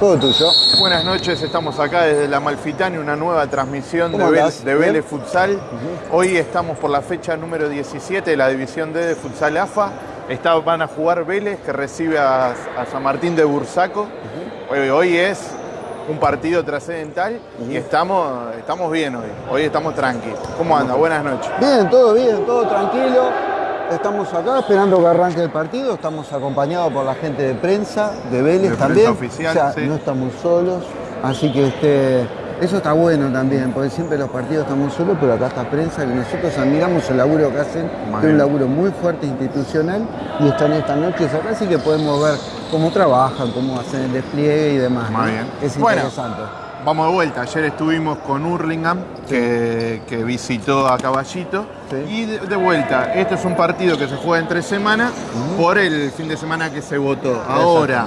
Todo tuyo. Buenas noches, estamos acá desde la Malfitani, una nueva transmisión de. Vélez Futsal. Hoy estamos por la fecha número 17 de la División D de Futsal AFA. Está- van a jugar Vélez, que recibe a, a San Martín de Bursaco. hoy, hoy es un partido trascendental y estamos, estamos bien hoy. Hoy estamos tranquilos. ¿Cómo anda? Buenas noches. Bien, todo bien, todo tranquilo. Estamos acá esperando que arranque el partido. Estamos acompañados por la gente de prensa, de Vélez De también. oficial, o sea, sí. no estamos solos. Así que este, eso está bueno también, porque siempre los partidos estamos solos, pero acá está prensa, que nosotros admiramos el laburo que hacen, que es un laburo muy fuerte institucional, y están estas noches acá, así que podemos ver cómo trabajan, cómo hacen el despliegue y demás. ¿no? bien. Es Bueno. Vamos de vuelta. Ayer estuvimos con Hurlingham, que, que visitó a Caballito. Sí. Y de, de vuelta, este es un partido que se juega entre semana por el fin de semana que se votó. Ahora,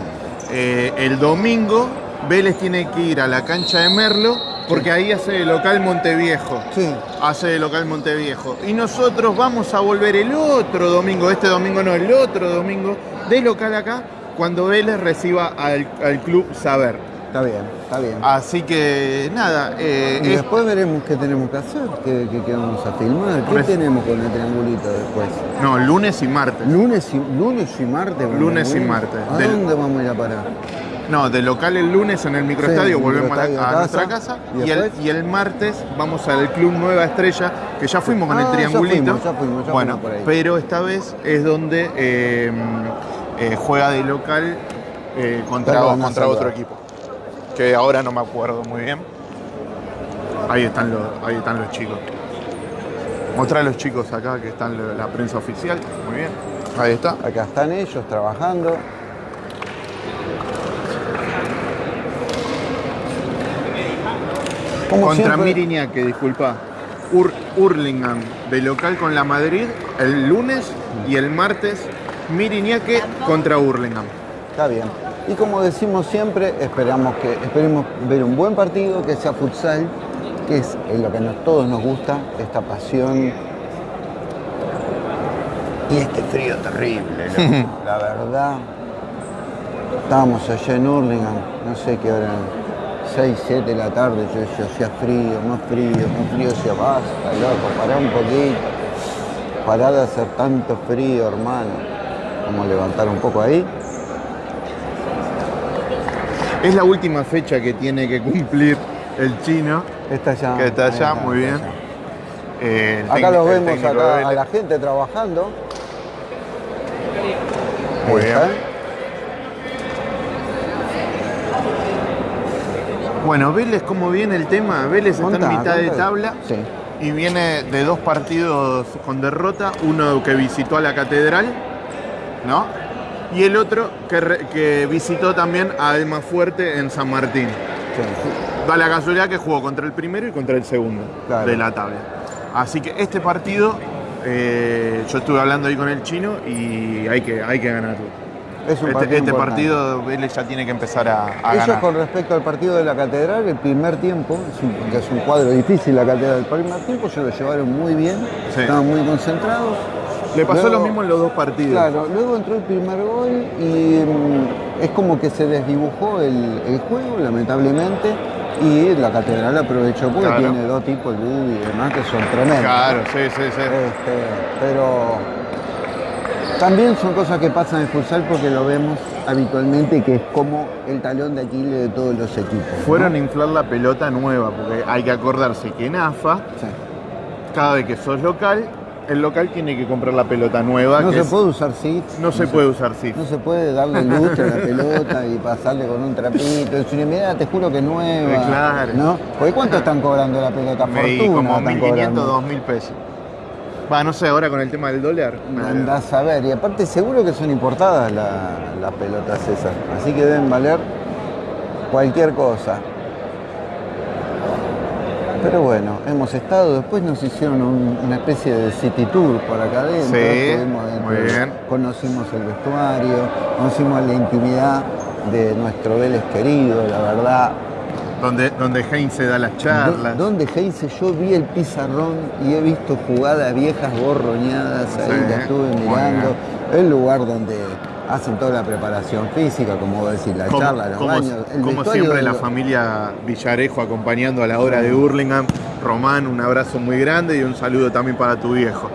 eh, el domingo, Vélez tiene que ir a la cancha de Merlo, porque ahí hace de local Monteviejo. Sí. Hace de local Monteviejo. Y nosotros vamos a volver el otro domingo, este domingo no, el otro domingo, de local acá, cuando Vélez reciba al, al club Saber. Está bien, está bien. Así que nada, eh, Y es- después veremos qué tenemos que hacer, qué, qué- qué vamos a filmar, qué Res- tenemos con el triangulito después. no, lunes y martes. Lunes y, lunes y martes. Lunes y martes. ¿A Del- dónde vamos a ir a parar? No, de local el lunes en el microestadio Sí, volvemos a, la- nuestra casa ¿Y y, el, y el martes vamos al Club Nueva Estrella, que ya fuimos con Ah, el ya triangulito. fuimos, ya fuimos, ya bueno, fuimos por ahí. pero esta vez es donde eh, eh, juega de local eh, contra, contra otro equipo. Que ahora no me acuerdo muy bien. Ahí están los, ahí están los chicos. Mostrar a los chicos acá que están la, prensa oficial. Muy bien. Ahí está. Acá están ellos trabajando. Como Contra siempre- Miriñaque, disculpa. Ur- Hurlingham de local con la Madrid el lunes y el martes Miriñaque contra Hurlingham. Está bien. Y como decimos siempre, esperamos que esperemos ver un buen partido, que sea futsal, que es lo que a todos nos gusta, esta pasión. Y este frío terrible, loco. la verdad. Estábamos allá en Hurlingham, no sé qué hora, 6, 7 de la tarde, yo decía, hacía frío, más frío, más frío, decía, basta, loco, pará un poquito. Pará de hacer tanto frío, hermano. Vamos a levantar un poco ahí. Es la última fecha que tiene que cumplir el chino, Está ya. que está allá, muy bien. allá. Eh, Acá los vemos acá a la gente trabajando. Muy bien. Bueno, Vélez, ¿cómo viene el tema? Vélez está en mitad de tabla Sí. y viene de dos partidos con derrota, uno que visitó a la catedral, ¿no? Y el otro que, re- que visitó también a Almafuerte en San Martín. sí. Da la casualidad que jugó contra el primero y contra el segundo Claro. de la tabla. Así que este partido, eh, yo estuve hablando ahí con el chino y hay que, hay que ganarlo. Es un Este, partido este partido Vélez ya tiene que empezar a, a Ellos ganar. con respecto al partido de la catedral, el primer tiempo, que es un cuadro difícil la catedral, el primer tiempo se lo llevaron muy bien, Sí. estaban muy concentrados. Le pasó Luego- lo mismo en los dos partidos. Claro, luego entró el primer gol y mm, es como que se desdibujó el, el juego, lamentablemente, y la catedral aprovechó porque Claro. tiene dos tipos, Lubi y demás, que son tremendos. Claro, sí, sí, sí. Este, pero también son cosas que pasan en futsal porque lo vemos habitualmente que es como el talón de Aquiles de todos los equipos. ¿no? Fueron a inflar la pelota nueva, porque hay que acordarse que en AFA, Sí. cada vez que sos local, el local tiene que comprar la pelota nueva. No que se es- puede usar seats. no se puede usar SIF. No se puede darle lustre a la pelota y pasarle con un trapito. Es una mirada, te juro que es nueva. Claro. ¿no? Porque ¿cuánto están cobrando la pelota? Me Fortuna como están 1.500, cobrando. 2.000 pesos. Va, no sé, ahora con el tema del dólar. Andás a ver, y aparte seguro que son importadas la- las pelotas esas, así que deben valer cualquier cosa. Pero bueno, hemos estado, después nos hicieron un- una especie de city tour por acá adentro, Sí, muy bien. conocimos el vestuario, conocimos la intimidad de nuestro Vélez querido, la verdad. Donde, donde Heinze da las charlas. Do- Donde Heinze yo vi el pizarrón y he visto jugadas viejas borroñadas ahí, Sí, estuve mirando. El lugar donde hacen toda la preparación física, como vos decís, la Como, charla, los como- baños, el como siempre de la familia Villarejo acompañando a la hora de Hurlingham. Román, un abrazo muy grande y un saludo también para tu viejo.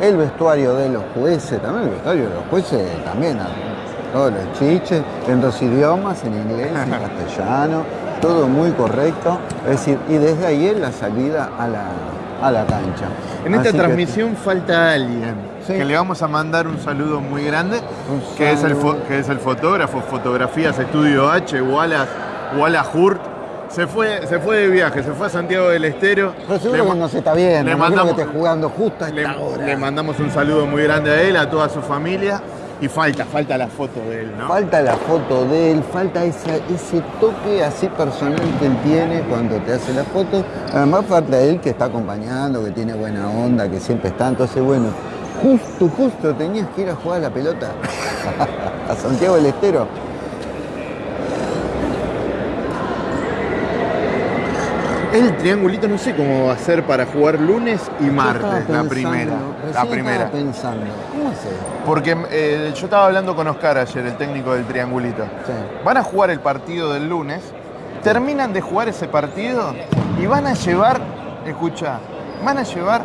El vestuario de los jueces, también el vestuario de los jueces, también, todos los chiches, en dos idiomas, en inglés, en castellano, todo muy correcto. Es decir, y desde ahí es la salida a la, a la cancha. En esta Así que- transmisión falta alguien Sí. que le vamos a mandar un saludo muy grande, Un que es, el que es el fotógrafo, Fotografías Estudio H, Wallace, Wallace Hurt. Se fue, se fue de viaje, se fue a Santiago del Estero. Pero seguro Le que ma- no se está viendo, le que mandamos- esté jugando justo a Le, esta hora. le mandamos un saludo muy grande a él, a toda su familia. Y falta, falta la foto de él, ¿no? Falta la foto de él, falta esa- ese toque así personal que él tiene cuando te hace la foto. Además falta él que está acompañando, que tiene buena onda, que siempre está. Entonces, bueno, justo, justo tenías que ir a jugar a la pelota a Santiago del Estero. El triangulito no sé cómo va a ser para jugar lunes y martes, la primera. La primera. Pensando, ¿cómo hacer? Porque eh, yo estaba hablando con Oscar ayer, el técnico del triangulito. Sí. Van a jugar el partido del lunes, terminan de jugar ese partido y van a llevar, escucha, van a llevar,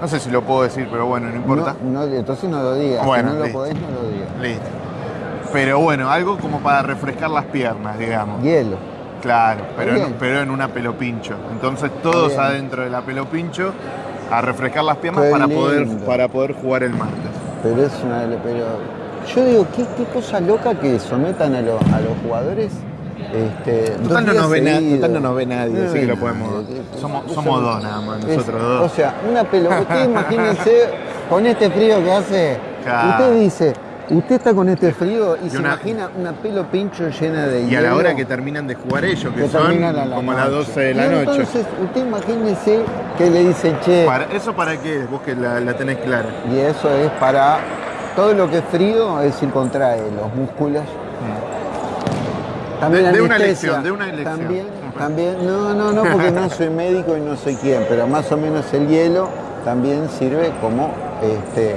no sé si lo puedo decir, pero bueno, no importa. No, no, entonces no lo digas. Bueno, si no lo listo. podés, no lo digas. Listo. Pero bueno, algo como para refrescar las piernas, digamos. Hielo. Claro, pero en, pero en una pelopincho. Entonces todos Bien. adentro de la pelopincho a refrescar las piernas Qué para poder, para poder jugar el martes. Pero es una. Pero yo digo, qué, qué cosa loca que sometan a, a los jugadores. Este, Total no, nos ve total no nos ve nadie, No así que lo nadie. podemos. Es- Somos, es- somos dos nada más, es- nosotros O dos. sea, una pelota. Usted imagínense con este frío que hace. Claro. Usted dice, usted está con este frío y, Y se una- imagina una pelo pincho llena de Y a la hielo hora que terminan de jugar ellos, que, que son terminan a la como las noche. 12 de la Y noche. Entonces, usted imagínese que le dicen, che, Para- ¿Eso para qué? Vos que la, la tenés clara. y eso es para todo lo que es frío, es decir, contrae los músculos. También De- de una elección, de una elección. También, también, no, no, no, porque no soy médico y no soy quién, pero más o menos el hielo también sirve como este,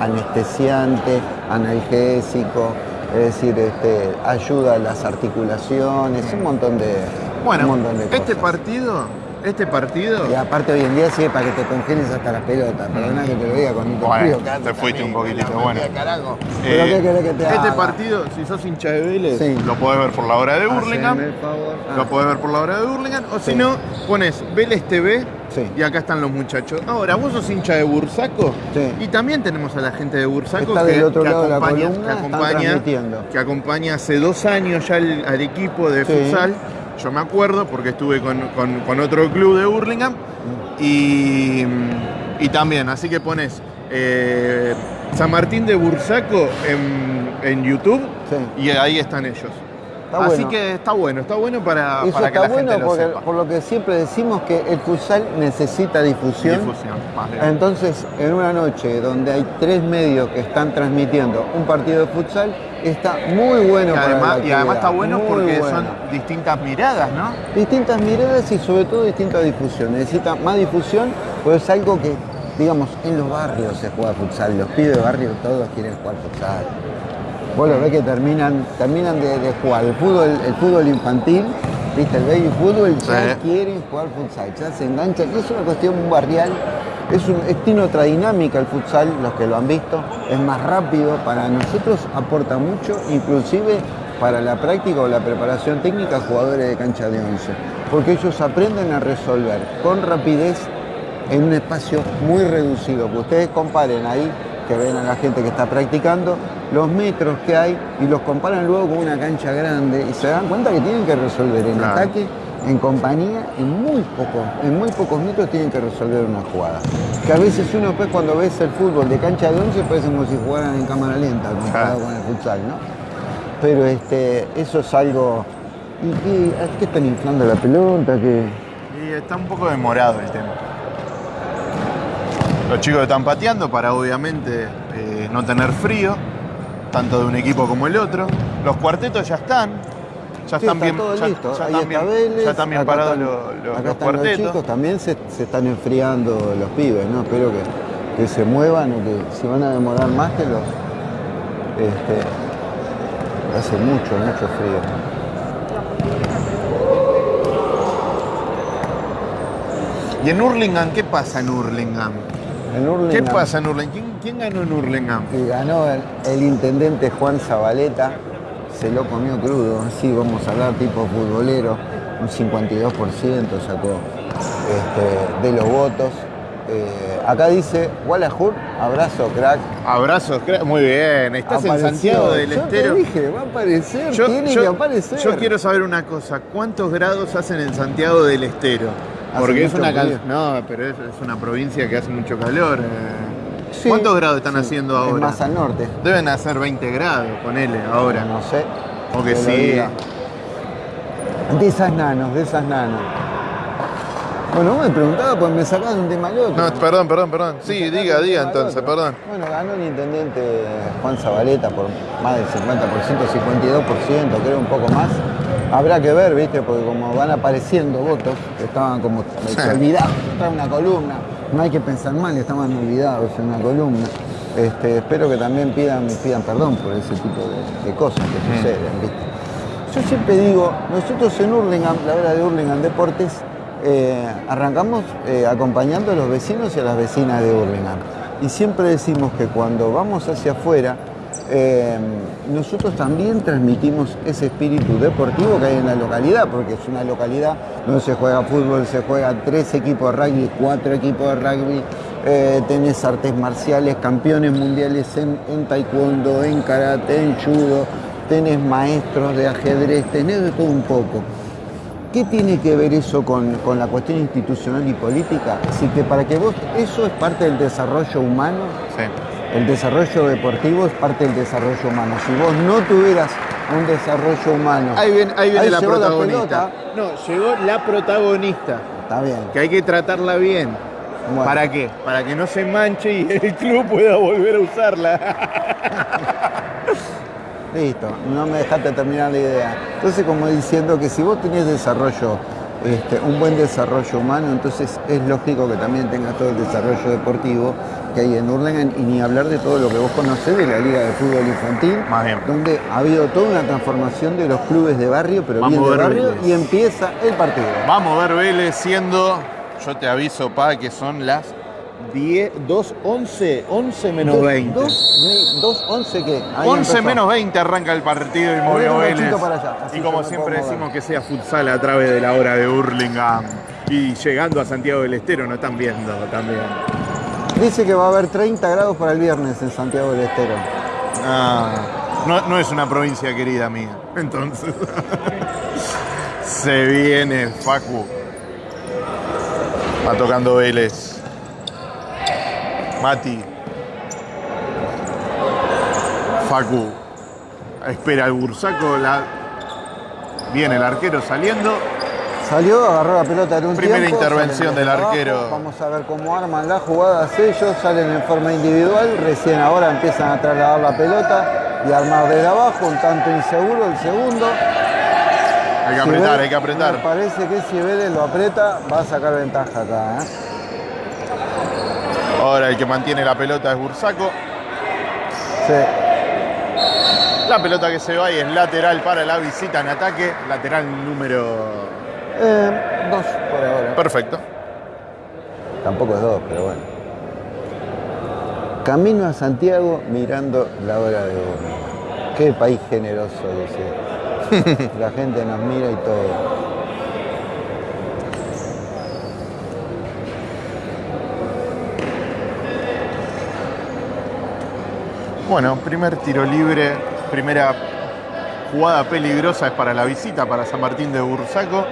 anestesiante, analgésico, es decir, este, ayuda a las articulaciones, un montón de, Bueno, un montón de este partido, este partido. Y aparte hoy en día sirve para que te congeles hasta las pelotas. Perdona que te lo diga con este Bueno, frío que hace te fuiste también, un poquitito, bueno. madre, carajo. Pero Eh, ¿qué querés que te este partido, si sos hincha de Vélez, Sí. lo podés ver por la hora de el favor. Ah, Lo podés ver por la hora de Hurlingham. O si Sí. no, pones Vélez TV Sí. y acá están los muchachos. Ahora, vos sos hincha de Bursaco Sí. y también tenemos a la gente de Bursaco Está que, del otro que lado de la acompaña, columna, que, acompaña, que acompaña hace dos años ya al, al equipo de Sí. futsal. Yo me acuerdo porque estuve con, con- con otro club de Hurlingham y, y también, así que pones eh, San Martín de Bursaco en, en YouTube Sí. y ahí están ellos. Está así bueno. que está bueno, está bueno para, Eso para que está la bueno gente lo porque, sepa. por lo que siempre decimos que el futsal necesita difusión. Difusión, bien. Entonces, en una noche donde hay tres medios que están transmitiendo un partido de futsal, está muy bueno Y para además, la y además está bueno muy porque bueno. son distintas miradas, ¿no? Distintas miradas y sobre todo distinta difusión. Necesita más difusión, pues es algo que, digamos, en los barrios se juega futsal. Los pibes de barrio todos quieren jugar futsal. Vos lo ves que terminan, terminan de, de jugar el fútbol, el fútbol infantil, viste, el baby fútbol, ya Sí. quieren jugar futsal, ya se enganchan. Es una cuestión barrial, es un, es- tiene otra dinámica el futsal, los que lo han visto, es más rápido, para nosotros aporta mucho, inclusive para la práctica o la preparación técnica jugadores de cancha de 11, porque ellos aprenden a resolver con rapidez en un espacio muy reducido. Que ustedes comparen ahí, que ven a la gente que está practicando, los metros que hay y los comparan luego con una cancha grande y se dan cuenta que tienen que resolver en Claro. ataque, en compañía, en muy pocos, en muy pocos metros tienen que resolver una jugada. Que a veces uno pues cuando ves el fútbol de cancha de 11 parece como si jugaran en cámara lenta comparado Claro. con el futsal, ¿no? Pero este, eso es algo. ¿Y qué, qué están inflando la pelota? ¿Qué? Y está un poco demorado el tema. Los chicos están pateando para obviamente eh, no tener frío, tanto de un equipo como el otro. Los cuartetos ya están. Ya Sí, están está bien, todo ya, listo. ya Ahí están está bien, Vélez, ya están bien acá parados están- los, los- acá los cuartetos. chicos, también se, se están enfriando los pibes, ¿no? Espero que, que se muevan o que si van a demorar más que los, Este, hace mucho, mucho frío. ¿Y en Hurlingham qué pasa en Hurlingham? En ¿Qué pasa en Hurlingham? ¿Quién, quién ganó en Hurlingham? que ganó el, el intendente Juan Zabaleta, se lo comió crudo, así vamos a hablar tipo futbolero, un 52% sacó este, de los votos. Eh, acá dice, Walahur, abrazo crack. Abrazos, cra- muy bien. Estás en. Santiago del Yo te Estero. dije, va a aparecer, Yo, tiene yo- que aparecer. yo quiero saber una cosa, ¿cuántos grados hacen en Santiago del Estero? Porque es una frío. no, pero es, es una provincia que hace mucho calor. eh. Sí, ¿Cuántos grados están sí, haciendo es ahora? más al norte. Deben hacer 20 grados, ponele, ahora. No sé. O que sí. De esas nanos, de esas nanos. Bueno, vos me preguntaba, pues me de un tema al otro. No, perdón, perdón, perdón. Sí, diga, diga entonces, perdón. Bueno, ganó el intendente Juan Zabaleta por más del 50%, 52%, creo un poco más. Habrá que ver, ¿viste? Porque como van apareciendo votos, que estaban como olvidados, está en una columna, no hay que pensar mal, estaban olvidados en una columna. Este, espero que también pidan, pidan perdón por ese tipo de, de cosas que suceden, ¿viste? Yo siempre digo, nosotros en Hurlingham, la hora de Hurlingham Deportes, eh, arrancamos eh, acompañando a los vecinos y a las vecinas de Hurlingham. Y siempre decimos que cuando vamos hacia afuera, eh, nosotros también transmitimos ese espíritu deportivo que hay en la localidad, porque es una localidad donde se juega fútbol, se juega tres equipos de rugby, cuatro equipos de rugby, eh, tenés artes marciales, campeones mundiales en, taekwondo, en karate, en judo, tenés maestros de ajedrez, tenés de todo un poco. ¿Qué tiene que ver eso con, la cuestión institucional y política? Así que para que vos, eso es parte del desarrollo humano. El desarrollo deportivo es parte del desarrollo humano. Si vos no tuvieras un desarrollo humano, Ahí viene, ahí viene la protagonista. no, llegó la protagonista. está bien. Que hay que tratarla bien. Bueno. ¿Para qué? Para que no se manche y el club pueda volver a usarla. Listo, no me dejaste terminar la idea. Entonces, como diciendo que si vos tenés desarrollo, este, un buen desarrollo humano, entonces es lógico que también tengas todo el desarrollo deportivo que hay en Hurlingham y ni hablar de todo lo que vos conocés de la Liga de Fútbol Infantil, Más bien. donde ha habido toda una transformación de los clubes de barrio, pero Vamos bien de barrio, Vélez. y empieza el partido. Vamos a ver Vélez siendo, yo te aviso, pa, que son las 10, 2, 11, 11 menos 20. 2-11 qué? Ahí 11 empezó. menos 20 arranca el partido y un Vélez. para allá, y como siempre decimos que sea futsal a través de la hora de Hurlingham. Y llegando a Santiago del Estero nos están viendo también. Dice que va a haber 30 grados para el viernes en Santiago del Estero. Ah, no, no es una provincia querida mía. Entonces. Se viene Facu. Va tocando Vélez. Mati. Facu. Espera el bursaco. La... Viene el arquero saliendo. Salió, agarró la pelota en un Primera tiempo, intervención del abajo, arquero. Vamos a ver cómo arman las jugadas ellos, salen en forma individual, recién ahora empiezan a trasladar la pelota y armar desde abajo, un tanto inseguro el segundo. Hay que apretar, hay que apretar. Me parece que si Vélez lo aprieta, va a sacar ventaja acá. ¿eh? Ahora el que mantiene la pelota es Bursaco. Sí. La pelota que se va y es lateral para la visita en ataque. Lateral número. Eh, dos por ahora. Perfecto. Tampoco es dos, pero bueno. Camino a Santiago mirando la hora de oro. Qué país generoso, dice. La gente nos mira y todo. Bueno, primer tiro libre, primera jugada peligrosa es para la visita, para San Martín de Bursaco.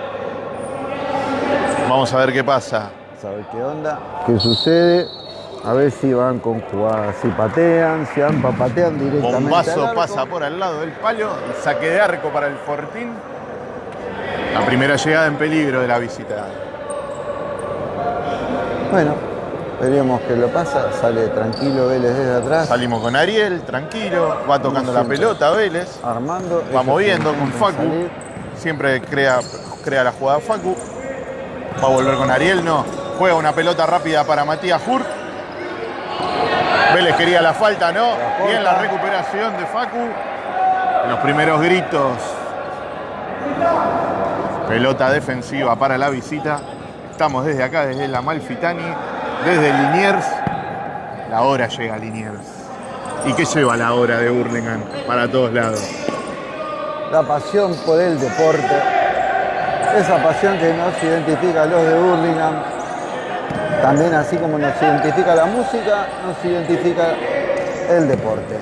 Vamos a ver qué pasa. ¿Saber qué onda? ¿Qué sucede? A ver si van con jugadas, si patean, si van para directamente. al Bombazo arco. pasa por al lado del palo saque de arco para el Fortín. La primera llegada en peligro de la visita. Bueno, veremos qué lo pasa. Sale tranquilo Vélez desde atrás. Salimos con Ariel, tranquilo, va tocando la pelota Vélez. Armando. Va moviendo con Facu. salir. Siempre crea, crea la jugada Facu. Va a volver con Ariel, no. Juega una pelota rápida para Matías Hur. Vélez quería la falta, ¿no? Bien la recuperación de Facu. Los primeros gritos. Pelota defensiva para la visita. Estamos desde acá, desde la Malfitani, desde Liniers. La hora llega a Liniers. ¿Y qué lleva la hora de Burlingame para todos lados? La pasión por el deporte. Esa pasión que nos identifica a los de Burlingame. También así como nos identifica la música, nos identifica el deporte.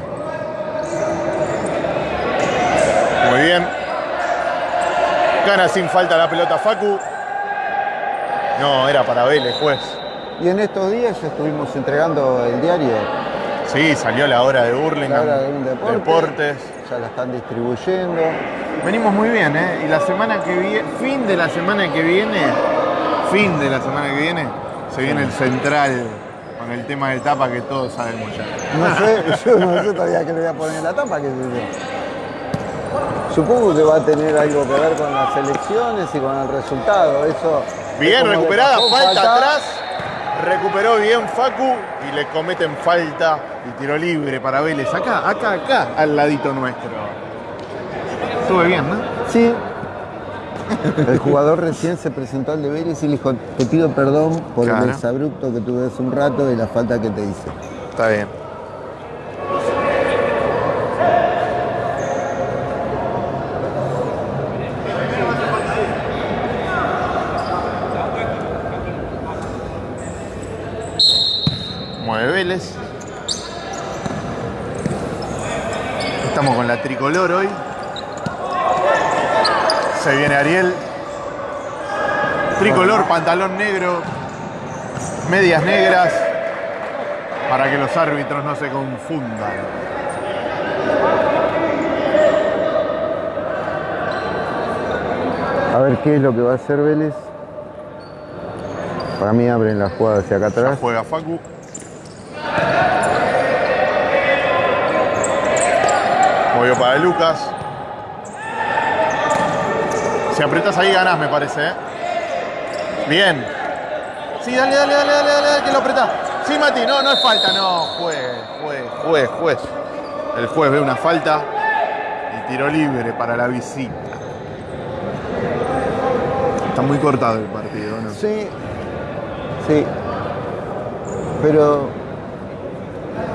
Muy bien. Gana sin falta la pelota Facu. No, era para Vélez, juez. Y en estos días estuvimos entregando el diario. Sí, salió la hora de Burlingame. La hora de un deporte. Deportes. Ya la están distribuyendo. Venimos muy bien, ¿eh? Y la semana que viene, fin de la semana que viene, fin de la semana que viene, se viene el central con el tema de tapa que todos sabemos ya. No sé, yo no sé todavía que le voy a poner en la tapa, qué sé yo. Supongo que va a tener algo que ver con las elecciones y con el resultado. Eso. Bien recuperada, falta atrás. Recuperó bien Facu y le cometen falta y tiro libre para Vélez. Acá, acá, acá, al ladito nuestro. Estuve bien, ¿no? Sí. El jugador recién se presentó al de Vélez y le dijo, te pido perdón por Claro. el desabrupto que tuve hace un rato y la falta que te hice. Está bien. Mueve Vélez. Estamos con la tricolor hoy. Se viene Ariel. Tricolor, pantalón negro, medias negras, para que los árbitros no se confundan. A ver qué es lo que va a hacer Vélez. Para mí abren la jugada hacia acá Ya atrás. juega Facu. Movió para Lucas. Si apretas ahí ganás, me parece. ¿eh? Bien. Sí, dale, dale, dale, dale, dale, dale, que lo apretás. Sí, Mati, no, no es falta, no. Juez, juez, juez, juez. El juez ve una falta y tiro libre para la visita. Está muy cortado el partido, ¿no? Sí, sí. Pero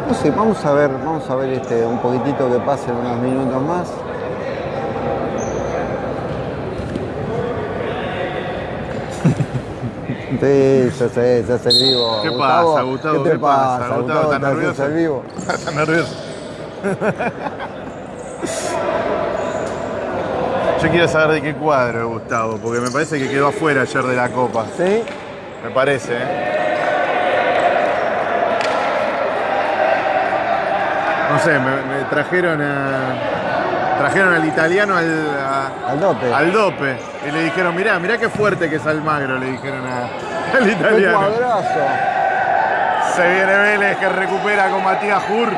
no sé, vamos a ver, vamos a ver este un poquitito que pasen unos minutos más. Sí, ya sé, ya sé el vivo. ¿Qué Gustavo, pasa, Gustavo? ¿Qué te pasa? pasa? Gustavo, ¿estás ¿te haces nervioso? el vivo? Está nervioso. Yo quiero saber de qué cuadro, Gustavo, porque me parece que quedó afuera ayer de la Copa. ¿Sí? Me parece, ¿eh? No sé, me, me trajeron a. Trajeron al italiano al, a- Al dope. al dope. Y le dijeron, mirá, mirá qué fuerte que es Almagro, le dijeron a- al ¡Qué italiano. Se viene Vélez que recupera con Matías Jur.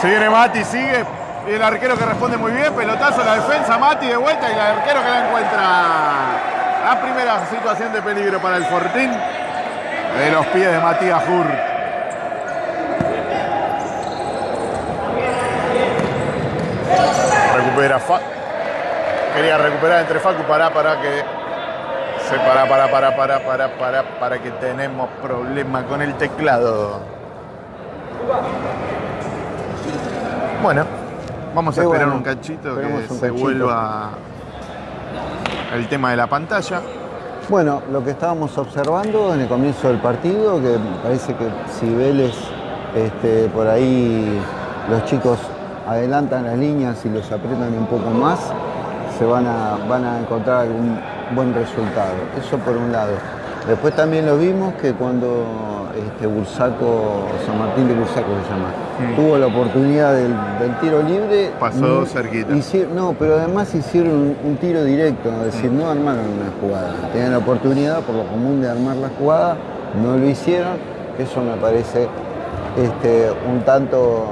Se viene Mati, sigue. Y el arquero que responde muy bien. Pelotazo la defensa. Mati de vuelta y el arquero que la encuentra. La primera situación de peligro para el Fortín. De los pies de Matías Jur. Fa. Quería recuperar entre Facu para para que se para para para para para para para que tenemos problema con el teclado. Bueno, vamos a esperar bueno. un cachito que un se cachito. vuelva el tema de la pantalla. Bueno, lo que estábamos observando en el comienzo del partido, que parece que si Vélez este, por ahí los chicos adelantan las líneas y los apretan un poco más, se van a, van a encontrar algún buen resultado. Eso por un lado. Después también lo vimos que cuando este, Bursaco, San Martín de Bursaco se llama, Mm. tuvo la oportunidad del, del tiro libre. Pasó mm, cerquita. no, pero además hicieron un, un tiro directo, es decir, no armaron una jugada. Tenían la oportunidad, por lo común, de armar la jugada, no lo hicieron. Eso me parece este, un, tanto,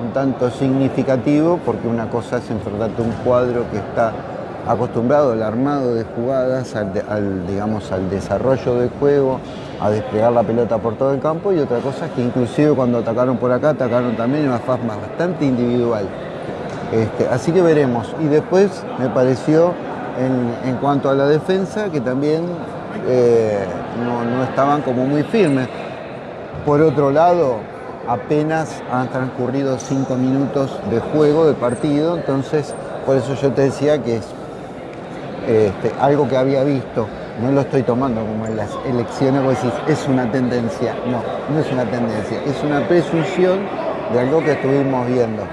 un tanto significativo, porque una cosa es enfrentarte un cuadro que está acostumbrado al armado de jugadas, al, digamos, al desarrollo del juego, a desplegar la pelota por todo el campo y otra cosa es que inclusive cuando atacaron por acá, atacaron también en una forma bastante individual. Este, así que veremos. Y después me pareció, en, cuanto a la defensa, que también eh, no estaban como muy firmes. Por otro lado, apenas han transcurrido cinco minutos de juego, de partido, entonces por eso yo te decía que es este, algo que había visto. No lo estoy tomando como en las elecciones, vos decís, es una tendencia. No, no es una tendencia, es una presunción de algo que estuvimos viendo.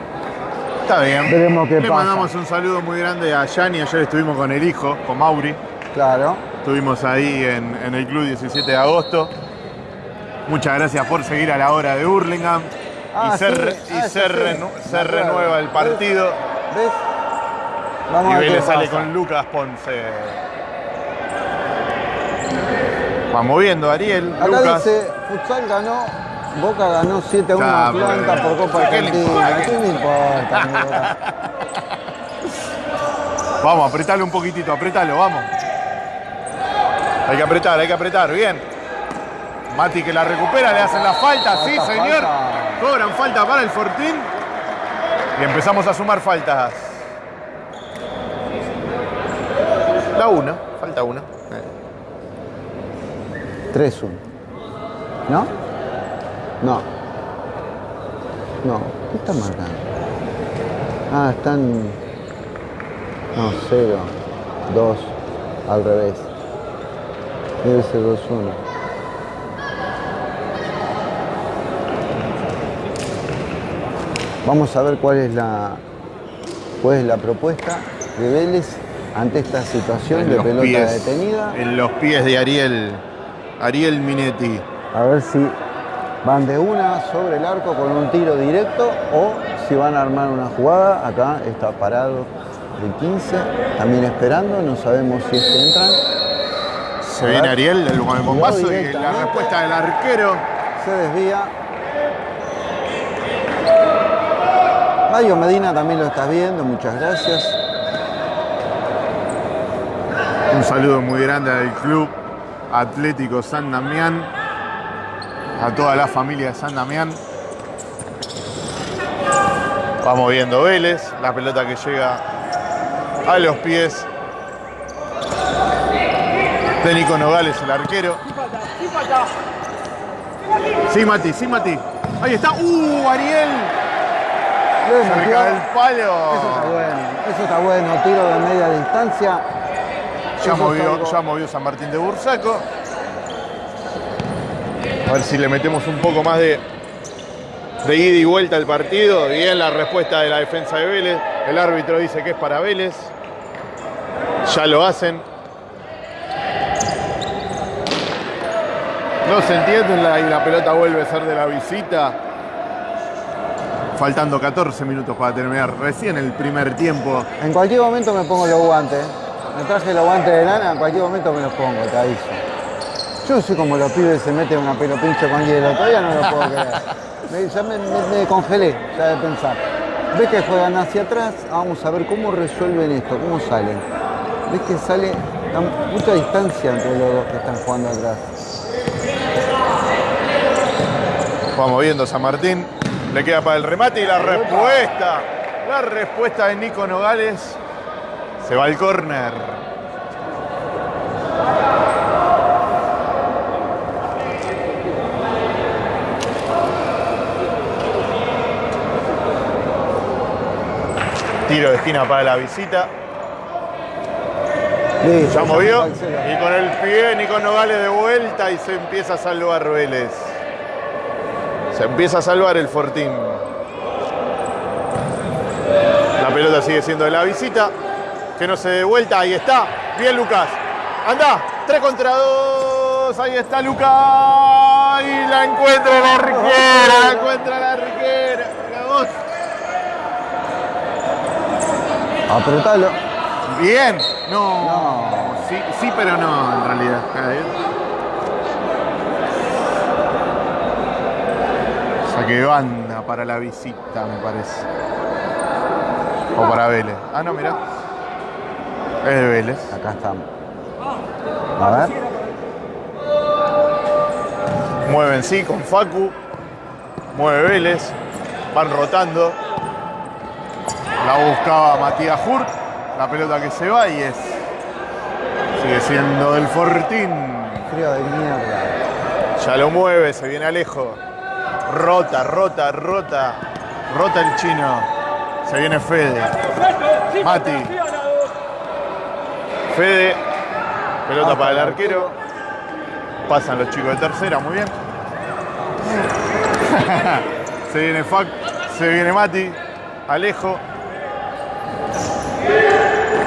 Está bien. Veremos qué Le pasa. mandamos un saludo muy grande a Yani. Ayer estuvimos con el hijo, con Mauri. Claro. Estuvimos ahí en, en el club 17 de agosto. Muchas gracias por seguir a la hora de Hurlingham. Ah, y se, sí. Ah, se sí. renu- acuerdo. renueva el partido. ¿Ves? Vamos Y a Vélez sale con Lucas Ponce. Va moviendo Ariel. Acá Lucas. dice, Futsal ganó, Boca ganó 7 a 1 a Ah, Atlanta por Copa ¿qué le Argentina. importa? ¿Qué me importa? amigo? Vamos, apretalo un poquitito, apretalo, vamos. Hay que apretar, hay que apretar, bien. Mati que la recupera, le hacen la falta, sí señor. falta. Cobran falta para el Fortín. Y empezamos a sumar faltas. La una, falta una. 3-1. ¿No? No. No. ¿Qué está marcando? Ah, están. No, 0, 2, al revés. Debe ser 2-1. Vamos a ver cuál es la cuál es la propuesta de Vélez ante esta situación En de pelota pies- detenida. En los pies de Ariel, Ariel Minetti. A ver si van de una sobre el arco con un tiro directo o si van a armar una jugada. Acá está parado el 15, también esperando, no sabemos si es que entran. Se viene Ariel el- con el bombazo y la respuesta del arquero. Se desvía. Mario Medina también lo estás viendo, muchas gracias. Un saludo muy grande al club Atlético San Damián, a toda la familia de San Damián. Vamos viendo Vélez, la pelota que llega a los pies de Nico Nogales, el arquero. Sí, Mati, sí, Mati. Ahí está. ¡Uh, Ariel! Cerca del Eso está bueno, eso está bueno, tiro de media distancia. Ya movió, ya movió San Martín de Bursaco. A ver si le metemos un poco más de, de ida y vuelta al partido. Bien la respuesta de la defensa de Vélez. El árbitro dice que es para Vélez. Ya lo hacen. No se entiende la- y la pelota vuelve a ser de la visita. Faltando 14 minutos para terminar. Recién el primer tiempo. En cualquier momento me pongo los guantes. Me traje los guantes de lana, en cualquier momento me los pongo, te aviso. Yo sé como los pibes se meten una pelo pincho con hielo, todavía no lo puedo creer. Me, ya me, me- me congelé, ya de pensar. ¿Ves que juegan hacia atrás? Vamos a ver cómo resuelven esto, cómo salen. ¿Ves que sale mucha distancia entre los dos que están jugando atrás? Vamos viendo San Martín. Le queda para el remate y la respuesta. La respuesta de Nico Nogales. Se va al córner. Tiro de esquina para la visita. Ya movió. Y con el pie Nico Nogales de vuelta y se empieza a salvar Vélez. Se empieza a salvar el Fortín. La pelota sigue siendo de la visita. Que no se dé vuelta. Ahí está. Bien Lucas. Anda. Tres contra dos. Ahí está Lucas. Y la encuentra la arquera. La encuentra la arquera. Apretalo. Bien. No. No. Sí, sí, pero no, en realidad. A ver. Saque de banda para la visita, me parece. O para Vélez. Ah, no, mira. Es de Vélez. Acá estamos. A ver. Mueven sí con Facu. Mueve Vélez. Van rotando. La buscaba Matías Hurt. La pelota que se va y es. Sigue siendo el Fortín. Frío de mierda. Ya lo mueve, se viene Alejo. Rota, rota, rota. Rota el chino. Se viene Fede. Mati. Fede. Pelota para el arquero. Pasan los chicos de tercera, muy bien. se viene Fac, se viene Mati. Alejo.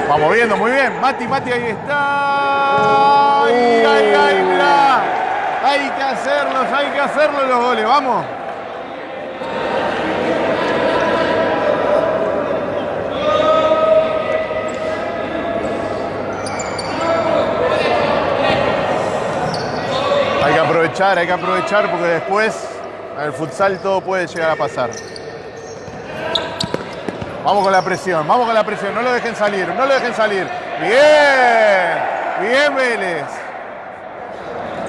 Vamos viendo, muy bien. Mati, Mati, ahí está. Ay, ay, ay, mirá. Hay que hacerlos, hay que hacerlos los goles, vamos. Hay que hay que aprovechar porque después en el futsal todo puede llegar a pasar. Vamos con la presión, vamos con la presión, no lo dejen salir, no lo dejen salir. Bien, bien Vélez.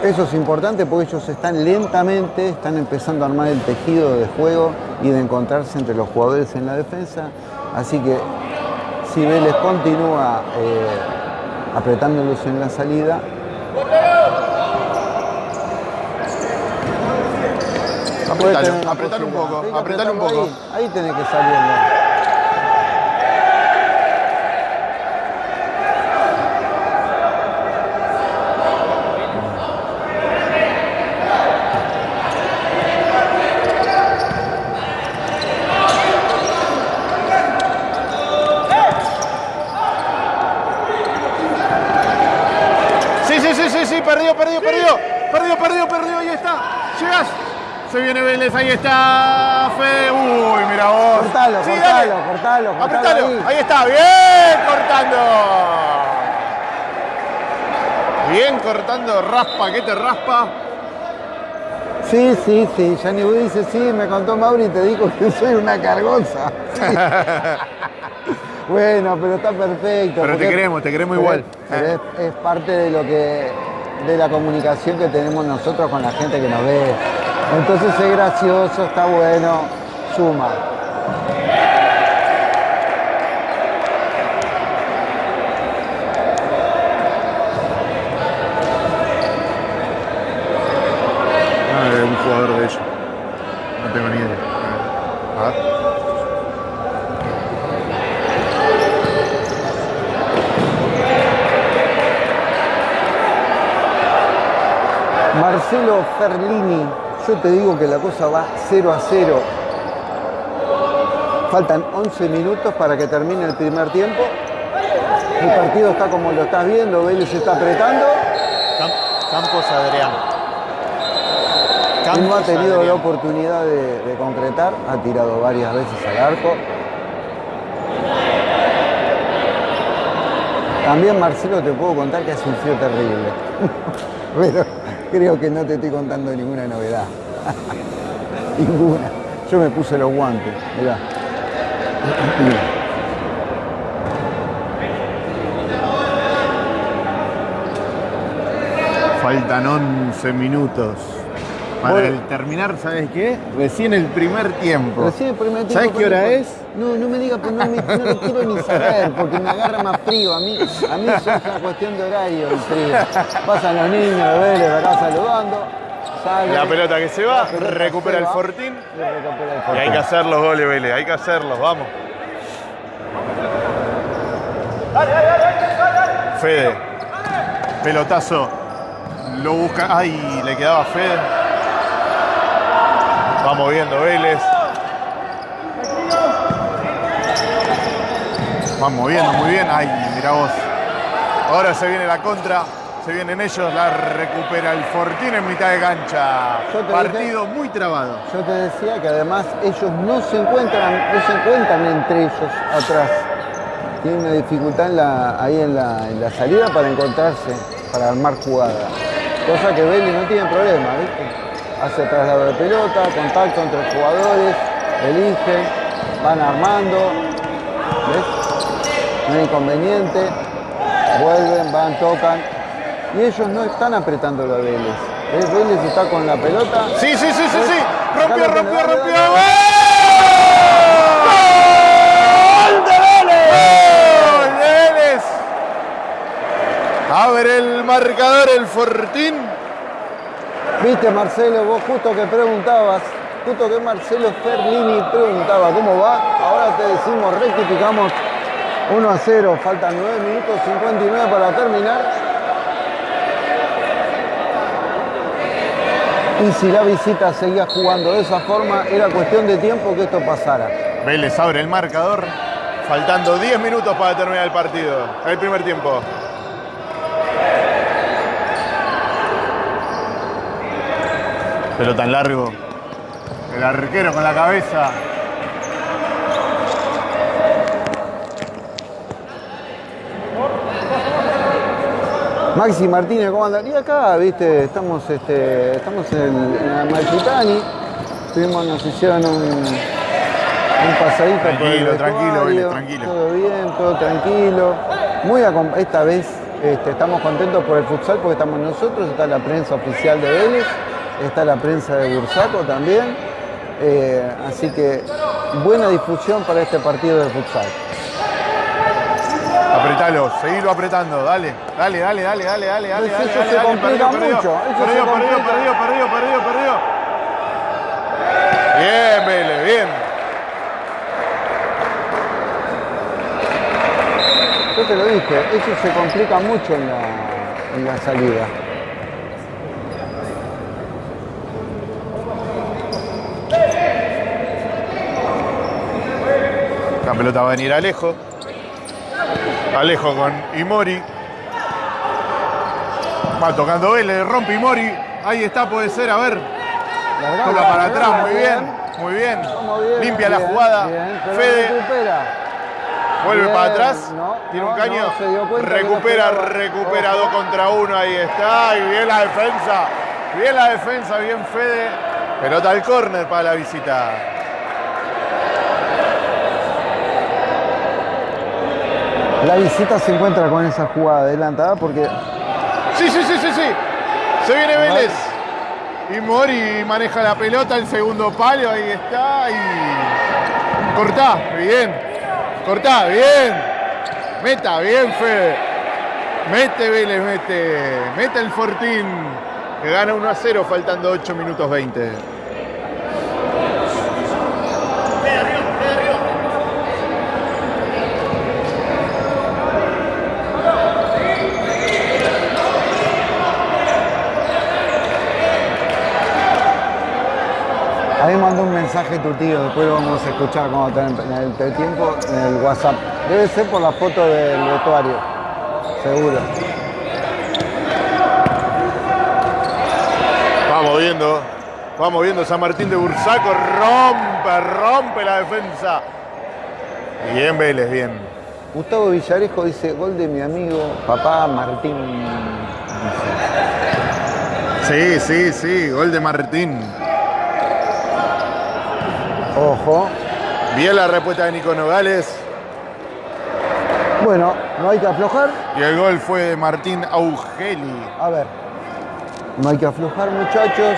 Eso es importante porque ellos están lentamente, están empezando a armar el tejido de juego y de encontrarse entre los jugadores en la defensa. Así que si Vélez continúa eh, apretándolos en la salida, Apretalo, apretalo un poco, apretalo un poco. Ahí, ahí tenés que salirlo. Sí, sí, sí, sí, sí, perdió, perdió, perdió. Perdió, perdió, perdió, ahí está. Llegas. Se viene Vélez, ahí está. Fe. Uy, mira vos. Cortalo, Sí, cortalo, dale. cortalo, cortalo ahí. Ahí está, bien cortando. Bien cortando, raspa, que te raspa. Sí, sí, sí. Wood dice, sí, me contó Mauri y te dijo que soy una cargosa. Sí. bueno, pero está perfecto. Pero te queremos, te queremos igual. es, es parte de lo que de la comunicación que tenemos nosotros con la gente que nos ve. Entonces es gracioso, está bueno, suma. Ah, jugador de ellos. No tengo ni idea. A ver. Marcelo Ferlini, yo te digo que la cosa va 0 a 0. Faltan 11 minutos para que termine el primer tiempo. El partido está como lo estás viendo, Vélez está apretando Cam- Campos Adrián. y no ha Campos tenido la oportunidad de, de concretar, ha tirado varias veces al arco. También Marcelo te puedo contar que hace un frío terrible. Pero creo que no te estoy contando ninguna novedad. ninguna. Yo me puse los guantes, mirá. Faltan 11 minutos. Para el terminar, ¿sabes qué? Recién el primer tiempo. Recién el primer tiempo, ¿Sabes qué hora es? No, no me digas, pero no, me- no lo quiero ni saber, porque me agarra más frío. A mí, a mí eso es una cuestión de horario, el frío. Pasan los niños de Vélez acá saludando, La pelota que se va, recupera el va, Fortín. y hay que hacer los goles, Vélez, hay que hacerlos, vamos. Fede. Pelotazo. Lo busca. Ay, le quedaba a Fede. Vamos viendo Vélez. Vamos viendo muy bien. Ay, mira vos. Ahora se viene la contra. Se vienen ellos. La recupera el Fortín en mitad de cancha. Partido muy trabado. Yo te decía que además ellos no se encuentran, no se encuentran entre ellos atrás. Tienen una dificultad en la- ahí en la, en la salida para encontrarse, para armar jugada. Cosa que Vélez no tiene problema, ¿viste? Hace traslado de pelota, contacto entre los jugadores, eligen, van armando, ¿ves? No hay inconveniente, vuelven, van, tocan. Y ellos no están apretándolo a Vélez. ¿Ves? Vélez está con la pelota. Sí, sí, sí, sí, sí. Rompió, rompió, rompió. dale. ¡Gol de Vélez! ¡Gol de Vélez! Abre el marcador el Fortín. Viste, Marcelo, vos justo que preguntabas, justo que Marcelo Ferlini preguntaba cómo va, ahora te decimos, rectificamos 1 a 0, faltan 9 minutos 59 para terminar. Y si la visita seguía jugando de esa forma, era cuestión de tiempo que esto pasara. Vélez abre el marcador. Faltando 10 minutos para terminar el partido. El primer tiempo. Pero tan largo. El arquero con la cabeza. Maxi Martínez, ¿cómo andan? Y acá, viste, estamos, este, estamos en, en Amalfitani. Tuvimos, nos hicieron un, un pasadito por el Tranquilo, tranquilo, Vélez, tranquilo. Todo bien, todo tranquilo. Muy esta vez este, estamos contentos por el futsal porque estamos nosotros, está la prensa oficial de Vélez, está la prensa de Bursaco también. Eh, así que buena difusión para este partido de futsal. Apretalo, seguilo apretando, dale, dale, dale, dale, dale, dale, dale, dale, eso dale, se complica mucho, perdió, perdió, perdió, perdió, perdió, perdió. Bien, Vélez, bien. Yo te lo dije, eso se complica mucho en la, en la salida. La pelota va a venir Alejo. Alejo con Imori. Va tocando Vélez, rompe Imori. Ahí está, puede ser, a ver. Toca para atrás, muy bien, muy bien. Limpia la jugada. bien, Fede vuelve para atrás. no, Tiene no, un caño. no, recupera, recupera dos contra uno. Ahí está. Y bien la defensa. Bien la defensa, bien Fede. Pelota al córner para la visita. La visita se encuentra con esa jugada adelantada porque Sí, sí, sí, sí, sí. Se viene Vélez. Y Mori maneja la pelota, el segundo palo, ahí está. Y. Cortá, bien. Cortá, bien. Meta, bien, Fede. Mete Vélez, mete. Mete el Fortín. Que gana 1 a 0, faltando 8 minutos 20. ahí mandó un mensaje tu tío, después lo vamos a escuchar cuando tenga en el entretiempo en el WhatsApp. Debe ser por la foto del vestuario, seguro. Vamos viendo. Vamos viendo San Martín de Bursaco. Rompe, rompe la defensa. Bien, Vélez, bien. Gustavo Villarejo dice, gol de mi amigo papá Martín. Sí, sí, sí. Gol de Martín. Ojo. Bien la respuesta de Nico Nogales. Bueno, no hay que aflojar. Y el gol fue de Martín Augeli. A ver. No hay que aflojar, muchachos.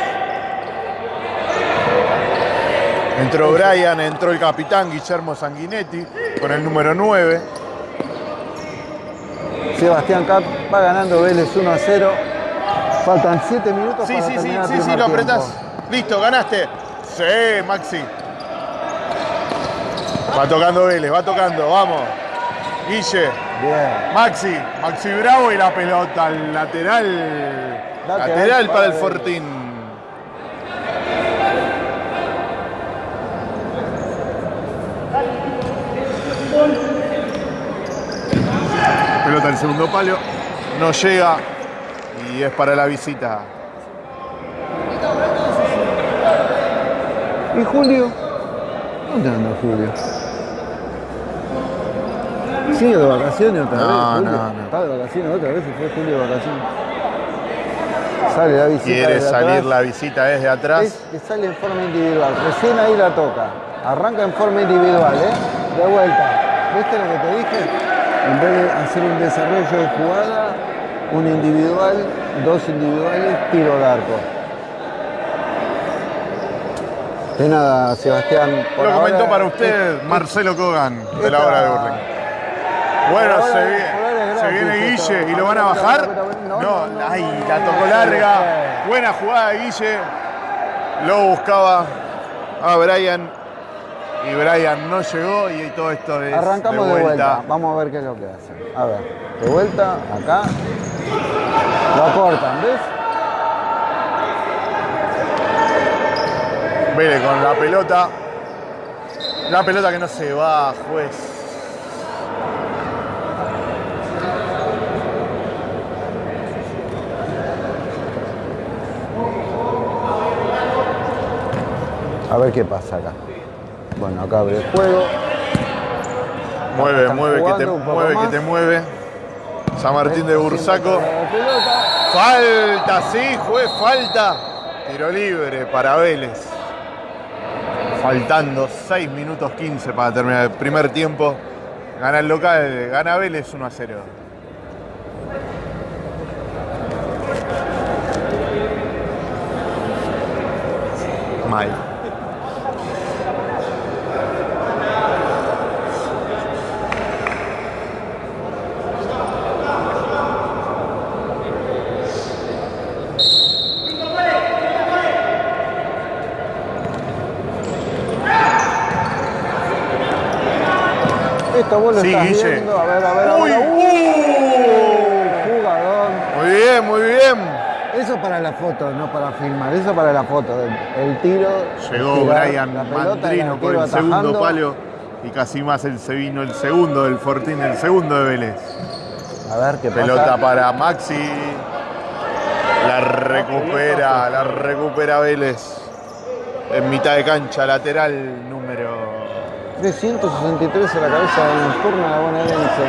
Entró Brian, entró el capitán Guillermo Sanguinetti con el número 9. Sebastián Cap va ganando Vélez 1 a 0. Faltan 7 minutos Sí, para sí, sí, terminar el sí, sí, primer lo apretás. Listo, ganaste. Sí, Maxi. Va tocando Vélez, va tocando, vamos. Guille, Bien. Maxi, Maxi Bravo y la pelota al lateral. Lateral Lateral para para el. Fortín. Pelota al segundo palo. No llega y es para la visita. ¿Y Julio? ¿Dónde anda Julio? ¿Sigue de vacaciones otra No, vez? Julio? no, no. ¿Está de vacaciones otra vez? ¿Se fue Julio de vacaciones? Sale la visita. Quiere desde salir atrás. la visita desde atrás. Es que sale en forma individual. Recién ahí la toca. Arranca en forma individual, ¿eh? De vuelta. ¿Viste lo que te dije? En vez de hacer un desarrollo de jugada, un individual, dos individuales, tiro al arco. De nada, Sebastián. por Lo comentó ahora, para usted es- Marcelo Kogan de la hora de Burling. Bueno, ahora- se, viene. Guille y lo van a bajar. No, ay, la tocó larga. Buena jugada de Guille. Lo buscaba a Brian. Y Brian no llegó y todo esto es Arrancamos de vuelta. Vamos a ver qué es lo que hacen. A ver, de vuelta, acá. Lo cortan, ¿ves? Vélez con la pelota. La pelota que no se va, juez. A ver qué pasa acá. Bueno, acá abre el juego. Mueve, Están mueve, que te mueve, que te mueve. San Martín de Bursaco. Falta, sí, juez, falta. Tiro libre para Vélez. Faltando 6 minutos 15 para terminar el primer tiempo. Gana el local, gana Vélez 1 a 0. Mal. Esto vos lo Sí, estás Guille. viendo. A ver, a ver, a Uy, ver. uh. Jugador. Muy bien, muy bien. Eso para la foto, no para filmar. Eso para la foto. El, el tiro. Llegó tirar Brian Mandrino por el segundo palo y casi más el se vino el segundo del Fortín, el segundo de Vélez. A ver qué pasa. Pelota para Maxi. La recupera, la recupera Vélez. En mitad de cancha, lateral. 363 a la cabeza de Nocturna de bonaerense.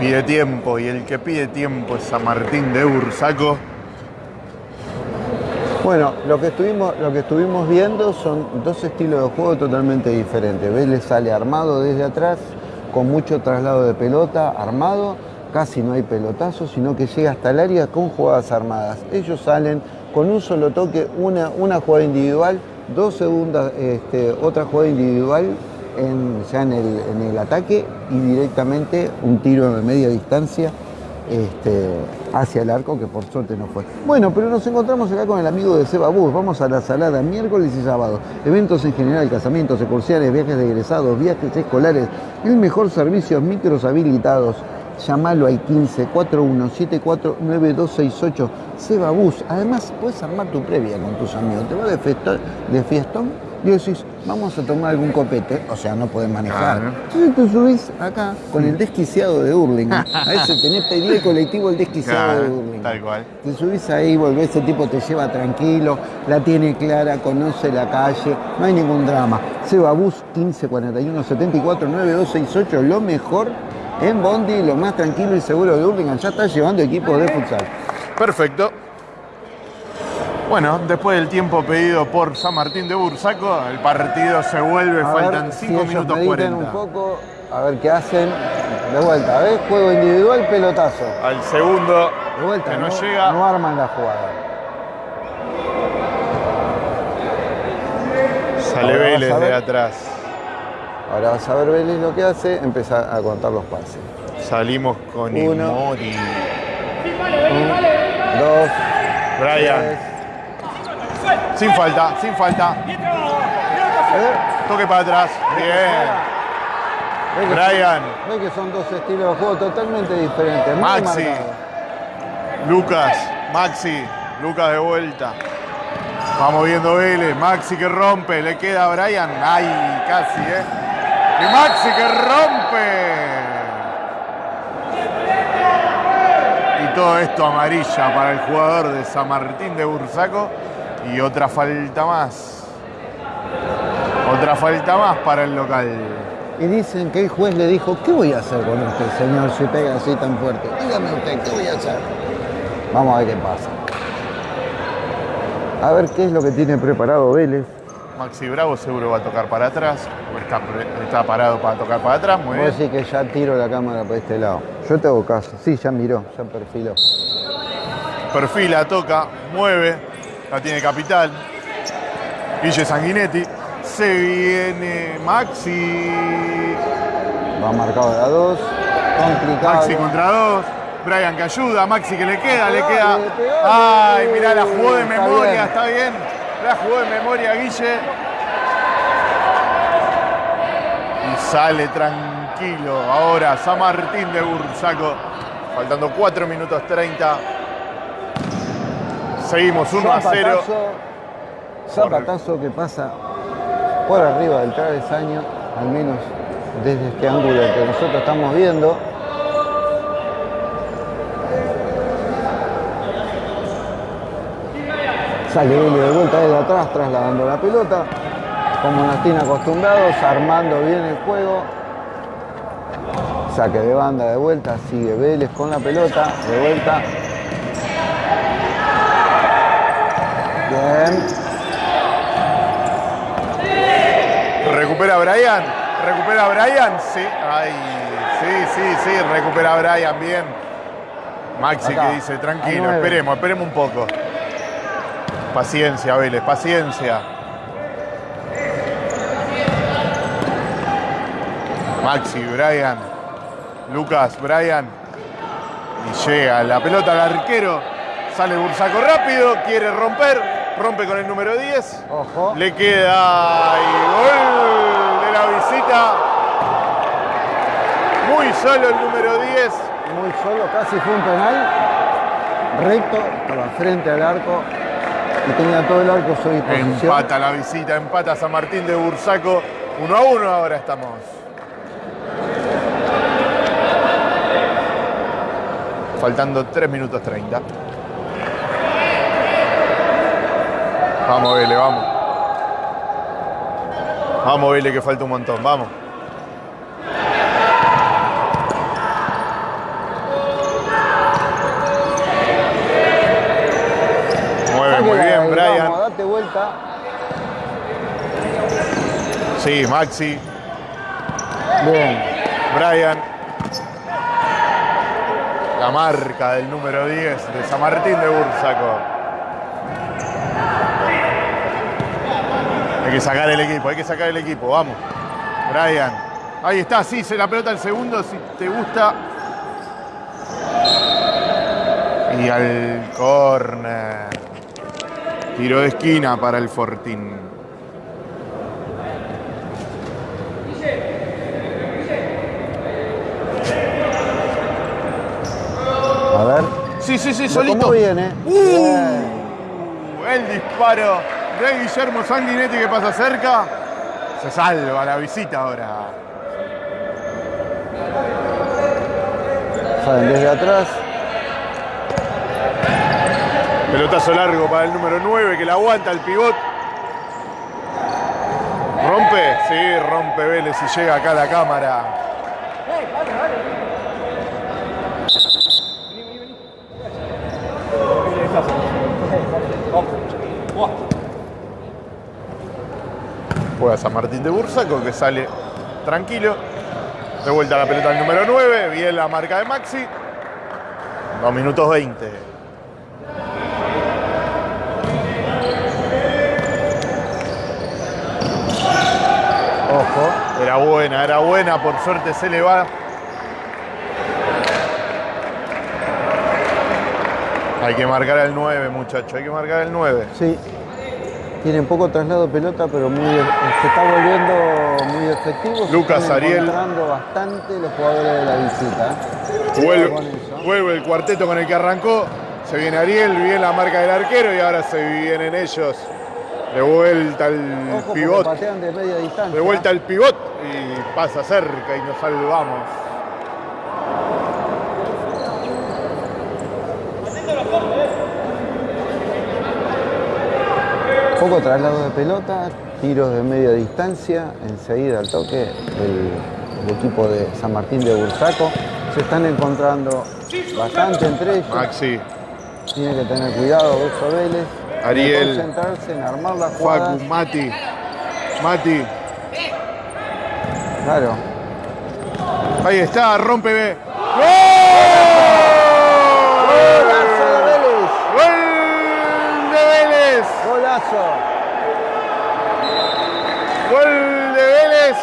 Pide tiempo y el que pide tiempo es San Martín de Bursaco. Bueno, lo que, estuvimos, lo que estuvimos viendo son dos estilos de juego totalmente diferentes. Vélez sale armado desde atrás, con mucho traslado de pelota, armado, casi no hay pelotazo, sino que llega hasta el área con jugadas armadas. Ellos salen con un solo toque, una, una jugada individual, dos segundas, este, otra jugada individual en- ya en el, en el ataque y directamente un tiro de media distancia este, hacia el arco, que por suerte no fue. Bueno, pero nos encontramos acá con el amigo de Seba Bus. Vamos a la salada miércoles y sábado. Eventos en general, casamientos, excursiones, viajes de egresados, viajes escolares. El mejor servicio, micros habilitados. Llamalo al 15 4174 9268 Seba Bus. Además, puedes armar tu previa con tus amigos. Te vas de, fiesta- de fiestón y decís, vamos a tomar algún copete. O sea, no podés manejar. Claro. Entonces te subís acá con el desquiciado de Hurlingham. A ese tenés pedido el colectivo el desquiciado de Hurlingham. tal cual. Te subís ahí, volvés, ese tipo te lleva tranquilo, la tiene clara, conoce la calle, no hay ningún drama. Seba Bus 15 41 74 9268, lo mejor en Bondi, lo más tranquilo y seguro de Hurlingham. Ya está llevando equipos de futsal. Perfecto. Bueno, después del tiempo pedido por San Martín de Bursaco, el partido se vuelve, A faltan ver si 5 ellos minutos mediten 40. un poco, a ver qué hacen. De vuelta, ¿ves? Juego individual, pelotazo. Al segundo, De vuelta, que no, no, llega. no arman la jugada. Sale Vélez de atrás. Ahora vas a ver Vélez lo que hace, empieza a contar los pases. Salimos con Uno. Imori. Dos, Brian, tres. sin falta, sin falta. ¿Eh? Toque para atrás. Bien. ¿Ves que Brian. son- ves que son dos estilos de juego totalmente diferentes. muy Maxi. Lucas, Maxi, Lucas de vuelta. Vamos viendo Vélez, Maxi que rompe, le queda a Brian. Ay, casi, ¿eh? Y Maxi que rompe. Y todo esto amarilla para el jugador de San Martín de Bursaco. Y otra falta más. Otra falta más para el local. Y dicen que el juez le dijo, ¿qué voy a hacer con usted, señor, si pega así tan fuerte? Dígame usted, ¿qué voy a hacer? Vamos a ver qué pasa. A ver qué es lo que tiene preparado Vélez. Maxi Bravo seguro va a tocar para atrás. o Está, está parado para tocar para atrás, muy bien. decir que ya tiro la cámara para este lado. Yo te hago caso. Sí, ya miró, ya perfiló. Perfila, toca, mueve, la tiene Capital. Guille Sanguinetti. Se viene Maxi. Va marcado de a dos. Complicado. Maxi contra dos. Brian que ayuda, Maxi que le queda, le queda. Ay, mirá, la jugó de memoria, está bien. La jugó de memoria Guille. Y sale tranquilo. Ahora San Martín de Bursaco. Faltando 4 minutos 30. Seguimos 1 a 0. Zapatazo, que pasa por arriba del travesaño, al menos desde este ángulo que nosotros estamos viendo. Sale Vélez de vuelta desde atrás, trasladando la pelota, como nos tiene acostumbrados, armando bien el juego. Saque de banda de vuelta, sigue Vélez con la pelota, de vuelta. Bien, Recupera Brian. Recupera Brian. Sí. Ay, sí, sí, sí. Recupera Brian. Bien. Maxi Acá, que dice, tranquilo, esperemos, esperemos un poco. Paciencia, Vélez, paciencia. Maxi, Brian. Lucas, Brian. Y llega la pelota al arquero. Sale Bursaco rápido, quiere romper. Rompe con el número 10. ojo. Le queda y gol de la visita. Muy solo el número 10. muy solo, casi fue un penal. Recto, estaba frente al arco y tenía todo el arco a su disposición. Empata la visita, empata San Martín de Bursaco. 1 a 1 ahora estamos. Faltando 3 minutos 30. Vamos, Vélez, vamos. Vamos, Vélez, que falta un montón. Vamos. Mueve muy Sáquela de bien, ahí, Brian. Vamos, date vuelta. Sí, Maxi. Brian. La marca del número 10 de San Martín de Bursaco. Hay que sacar el equipo, hay que sacar el equipo, vamos. Brian. Ahí está, sí, se la pelota al segundo, si te gusta. Y al córner. Tiro de esquina para el Fortín. A ver. Sí, sí, sí, ¿Cómo solito. viene? Uh. Bien. El disparo de Guillermo Sanguinetti que pasa cerca. Se salva la visita ahora. Salen desde atrás. Pelotazo largo para el número 9 que la aguanta el pivot. ¿Rompe? Sí, rompe Vélez y llega acá a la cámara. Juega San Martín de Bursaco que sale tranquilo. De vuelta la pelota al número 9. Bien la marca de Maxi. 2 minutos 20. Ojo. Era buena, era buena, por suerte se le va. Hay que marcar el 9, muchacho, hay que marcar el 9. Sí. Tienen poco traslado de pelota, pero muy, se está volviendo muy efectivo. Lucas Ariel. bastante los jugadores de la visita. Vuelve, vuelve el cuarteto con el que arrancó. Se viene Ariel, bien la marca del arquero y ahora se vienen ellos. De vuelta el Ojo, pivot. de media distancia. De vuelta el pivot y pasa cerca y nos salvamos. Poco traslado de pelota, tiros de media distancia, enseguida al toque el, el equipo de San Martín de Bursaco. Se están encontrando bastante entre ellos. Maxi, Tiene que tener cuidado Beso Vélez. Ariel. Concentrarse en armar la jugada. Facu, Mati. Mati. Claro. Ahí está, rompe. B. ¡Golazo de Vélez! ¡Gol de Vélez! ¡Golazo! Gol de Vélez.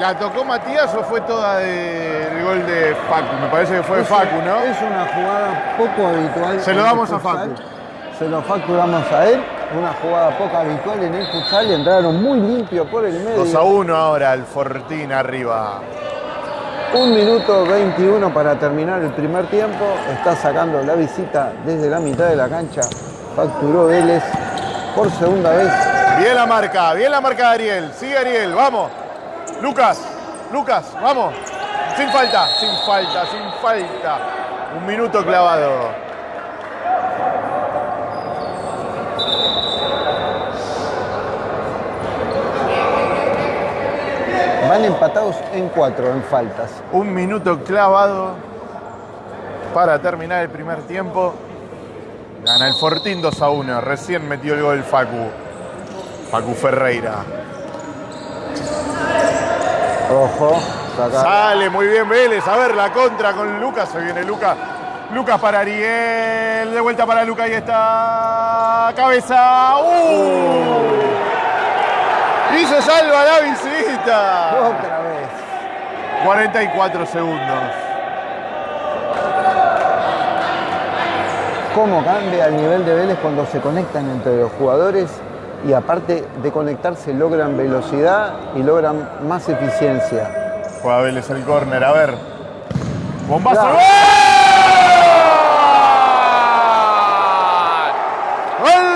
¿La tocó Matías o fue toda de- del gol de Facu? Me parece que fue de Facu, ¿no? Es una jugada poco habitual. Se lo damos a. Facu. Se lo facturamos a él. Una jugada poco habitual en el futsal. Entraron muy limpio por el medio. 2 a 1 ahora, el Fortín arriba. Un minuto 21 para terminar el primer tiempo. Está sacando la visita desde la mitad de la cancha. Facturó Vélez por segunda vez. Bien la marca, bien la marca de Ariel. Sigue Ariel, vamos. Lucas, Lucas, vamos. Sin falta, sin falta, sin falta. Un minuto clavado. Van empatados en cuatro en faltas. Un minuto clavado para terminar el primer tiempo. Gana el Fortín 2 a 1. Recién metió el gol Facu. Facu Ferreira. Ojo, saca. Sale muy bien Vélez. A ver la contra con Lucas. Se viene Lucas. Lucas para Ariel. De vuelta para Lucas. Ahí está. Cabeza. ¡Uh! Y se salva la visita. Otra vez. 44 segundos. cómo cambia el nivel de Vélez cuando se conectan entre los jugadores y aparte de conectarse logran velocidad y logran más eficiencia. Juega Vélez el córner, a ver. ¡Bombazo! Claro. ¡Gol! ¡Gol!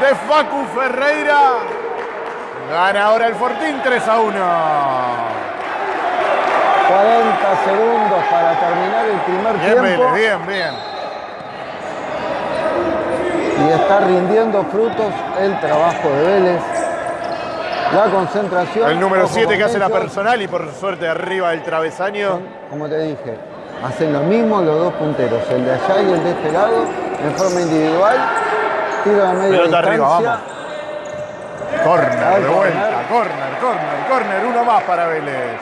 De Facu Ferreira. Gana ahora el Fortín 3 a 1. 40 segundos para terminar el primer Bien, tiempo Vélez, bien, bien. Y está rindiendo frutos el trabajo de Vélez. La concentración. El número ojo 7 con que hace la personal y por suerte arriba del travesaño. son, Como te dije, hacen lo mismo los dos punteros, el de allá y el de este lado, en forma individual. Tiro de media Pelota arriba, distancia. vamos. Corner, Al de vuelta. Corner, corner, corner. Uno más para Vélez.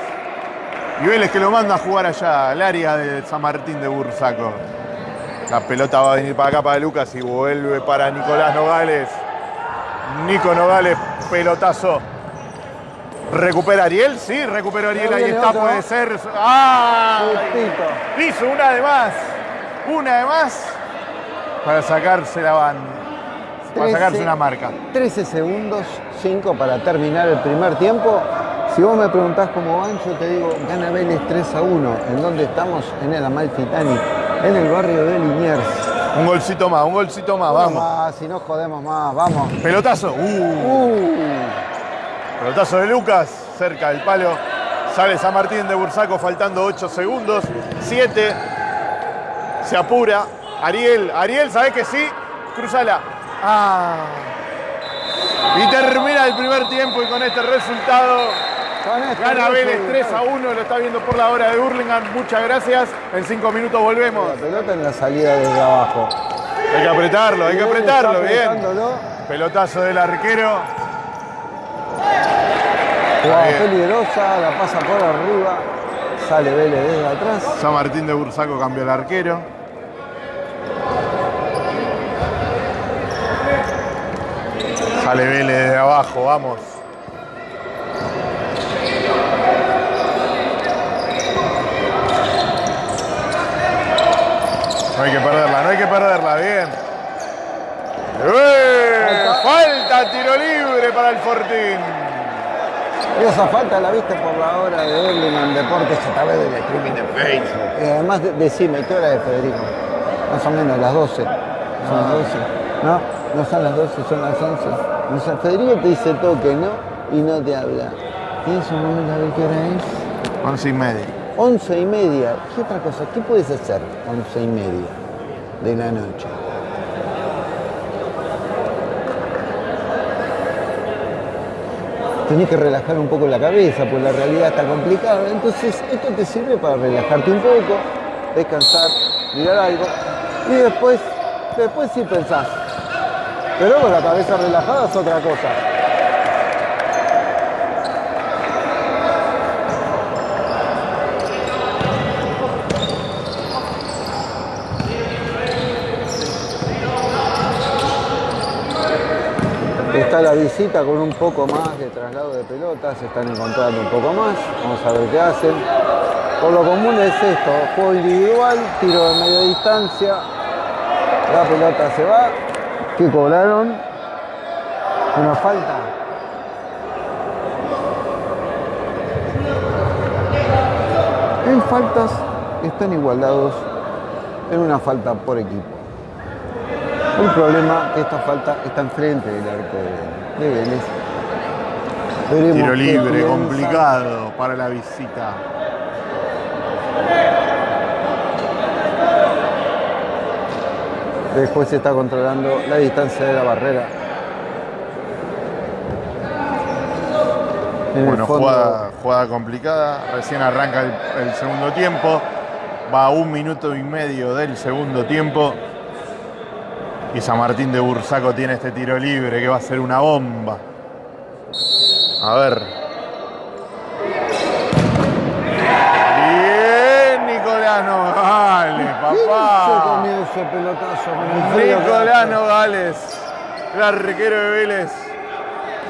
Y Vélez que lo manda a jugar allá, al área de San Martín de Bursaco. La pelota va a venir para acá para Lucas y vuelve para Nicolás Nogales. Nico Nogales, pelotazo. ¿Recupera Ariel? Sí, recuperó Ariel. Ahí está, puede ser. ¡Ah! Hizo una de más. Una de más para sacarse la banda. Para 13. sacarse una marca. 13 segundos, 5 para terminar el primer tiempo. Si vos me preguntás cómo van, yo te digo, gana Vélez 3 a 1. ¿En dónde estamos? En el Amalfitani, en el barrio de Liniers. Un golcito más, un golcito más, vamos. Más, si no jodemos más, vamos. Pelotazo. Uh, Uh, pelotazo de Lucas, cerca del palo. Sale San Martín de Bursaco faltando 8 segundos. 7. Se apura. Ariel, Ariel, ¿sabés que sí? Cruzala. Ah. Y termina el primer tiempo y con este resultado gana Vélez resultado. 3 a 1. Lo está viendo por la hora de Hurlingham. Muchas gracias. En 5 minutos volvemos. La pelota en la salida desde abajo. Hay que apretarlo, hay que apretarlo, bien. Pelotazo del arquero. Jugada peligrosa, la pasa por arriba. Sale Vélez desde atrás. San Martín de Bursaco cambió el arquero. Sale Vélez desde abajo, vamos. No hay que perderla, no hay que perderla, bien. ¡Eh! Falta tiro libre para el Fortín. Y esa falta la viste por la hora de Hurlingham Deportes a través del streaming de Facebook. Y además, de- decime, ¿qué hora es, Federico? Más o menos, las 12. Son las 12. No, no son las 12, son las 11. No sé, Federico te dice toque, ¿no? Y no te habla. ¿Tienes un número a ver qué hora es? Once y media. 11 y media. ¿Qué otra cosa? ¿Qué puedes hacer 11 y media de la noche? Tenés que relajar un poco la cabeza, pues la realidad está complicada. Entonces, esto te sirve para relajarte un poco, descansar, mirar algo y después, después sí pensás. Pero con la cabeza relajada es otra cosa. La visita con un poco más de traslado de pelota, se están encontrando un poco más, vamos a ver qué hacen. Por lo común es esto, juego individual, tiro de media distancia, la pelota se va, ¿qué cobraron? Una falta. En faltas están igualados en una falta por equipo. El problema que esta falta está enfrente del arco de, de Vélez. Veremos Tiro libre, complicado para la visita. Después se está controlando la distancia de la barrera. En Bueno, fondo, jugada, jugada complicada. Recién arranca el, el segundo tiempo. Va a un minuto y medio del segundo tiempo. Y San Martín de Bursaco tiene este tiro libre que va a ser una bomba. A ver. Bien, Nicolás Nogales, Ese papá. comienzo de pelotazo con el Nicolás. Nogales, el arquero de Vélez.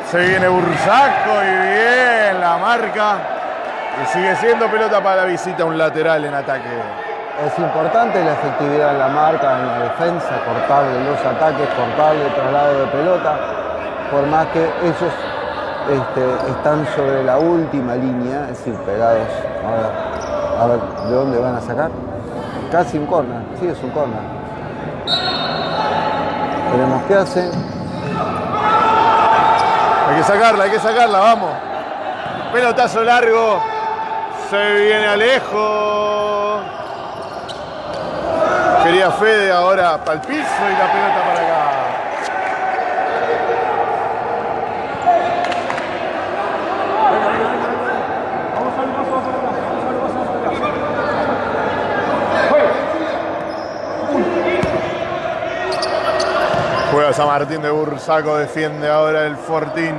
Se viene Bursaco y bien la marca. Y sigue siendo pelota para la visita, un lateral en ataque. Es importante la efectividad en la marca, en la defensa, cortable los ataques, cortable el traslado de pelota, por más que ellos este, están sobre la última línea, es decir, pegados. A ver, a ver, ¿de dónde van a sacar? Casi un corner, sí es un corner. Veremos qué hacen. Hay que sacarla, hay que sacarla, vamos. Pelotazo largo. Se viene Alejo. Quería Fede ahora para el piso y la pelota para acá. Juega San Martín de Bursaco, defiende ahora el Fortín.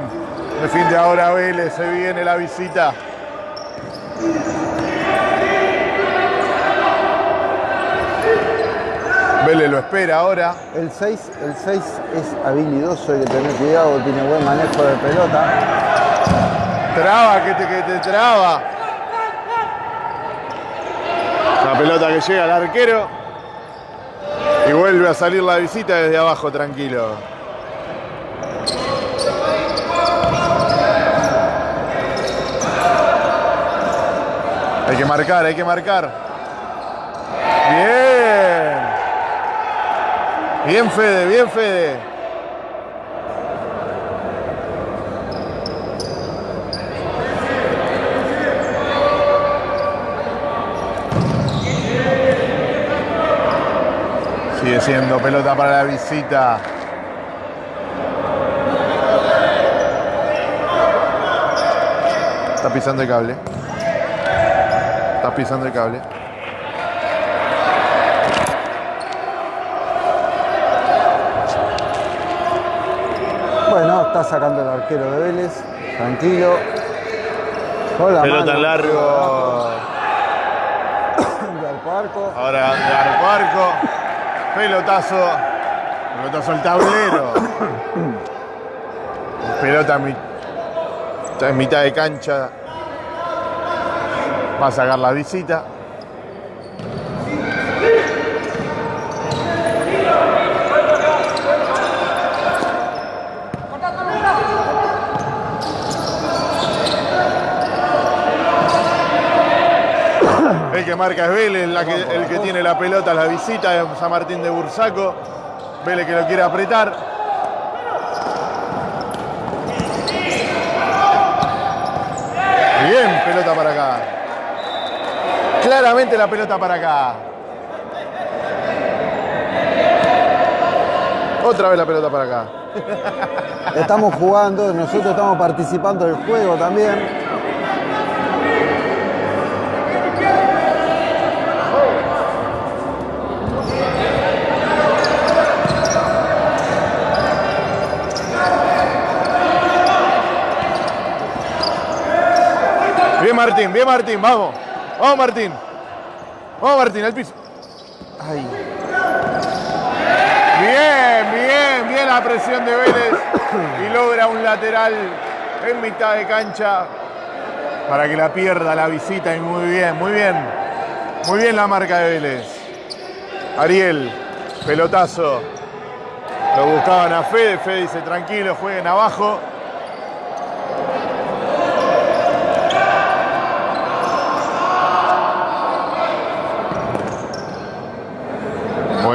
Defiende ahora Vélez, se viene la visita. Vélez lo espera ahora. El 6, el 6 es habilidoso, hay que tener cuidado, tiene buen manejo de pelota. Traba, que te, que te traba. La pelota que llega al arquero. Y vuelve a salir la visita desde abajo, tranquilo. Hay que marcar, hay que marcar. Bien. Bien, Fede, bien, Fede. Sigue siendo pelota para la visita. Está pisando el cable. Está pisando el cable. Bueno, está sacando el arquero de Vélez, tranquilo. Pelota mano. largo. De arco a arco. Ahora de arco. Pelotazo. Pelotazo al tablero. Pelota en mitad de cancha. Va a sacar la visita. Marca es Vélez, la que- el que tiene la pelota, la visita de San Martín de Bursaco. Vélez que lo quiere apretar. Bien, pelota para acá. Claramente la pelota para acá. Otra vez la pelota para acá. Estamos jugando, nosotros estamos participando del juego también. Bien Martín, bien Martín, vamos. Vamos Martín. Vamos Martín, al piso. Ay. Bien, bien, bien la presión de Vélez. y logra un lateral en mitad de cancha para que la pierda la visita y muy bien, muy bien. Muy bien la marca de Vélez. Ariel, pelotazo. Lo buscaban a Fede, Fede dice tranquilo, jueguen abajo.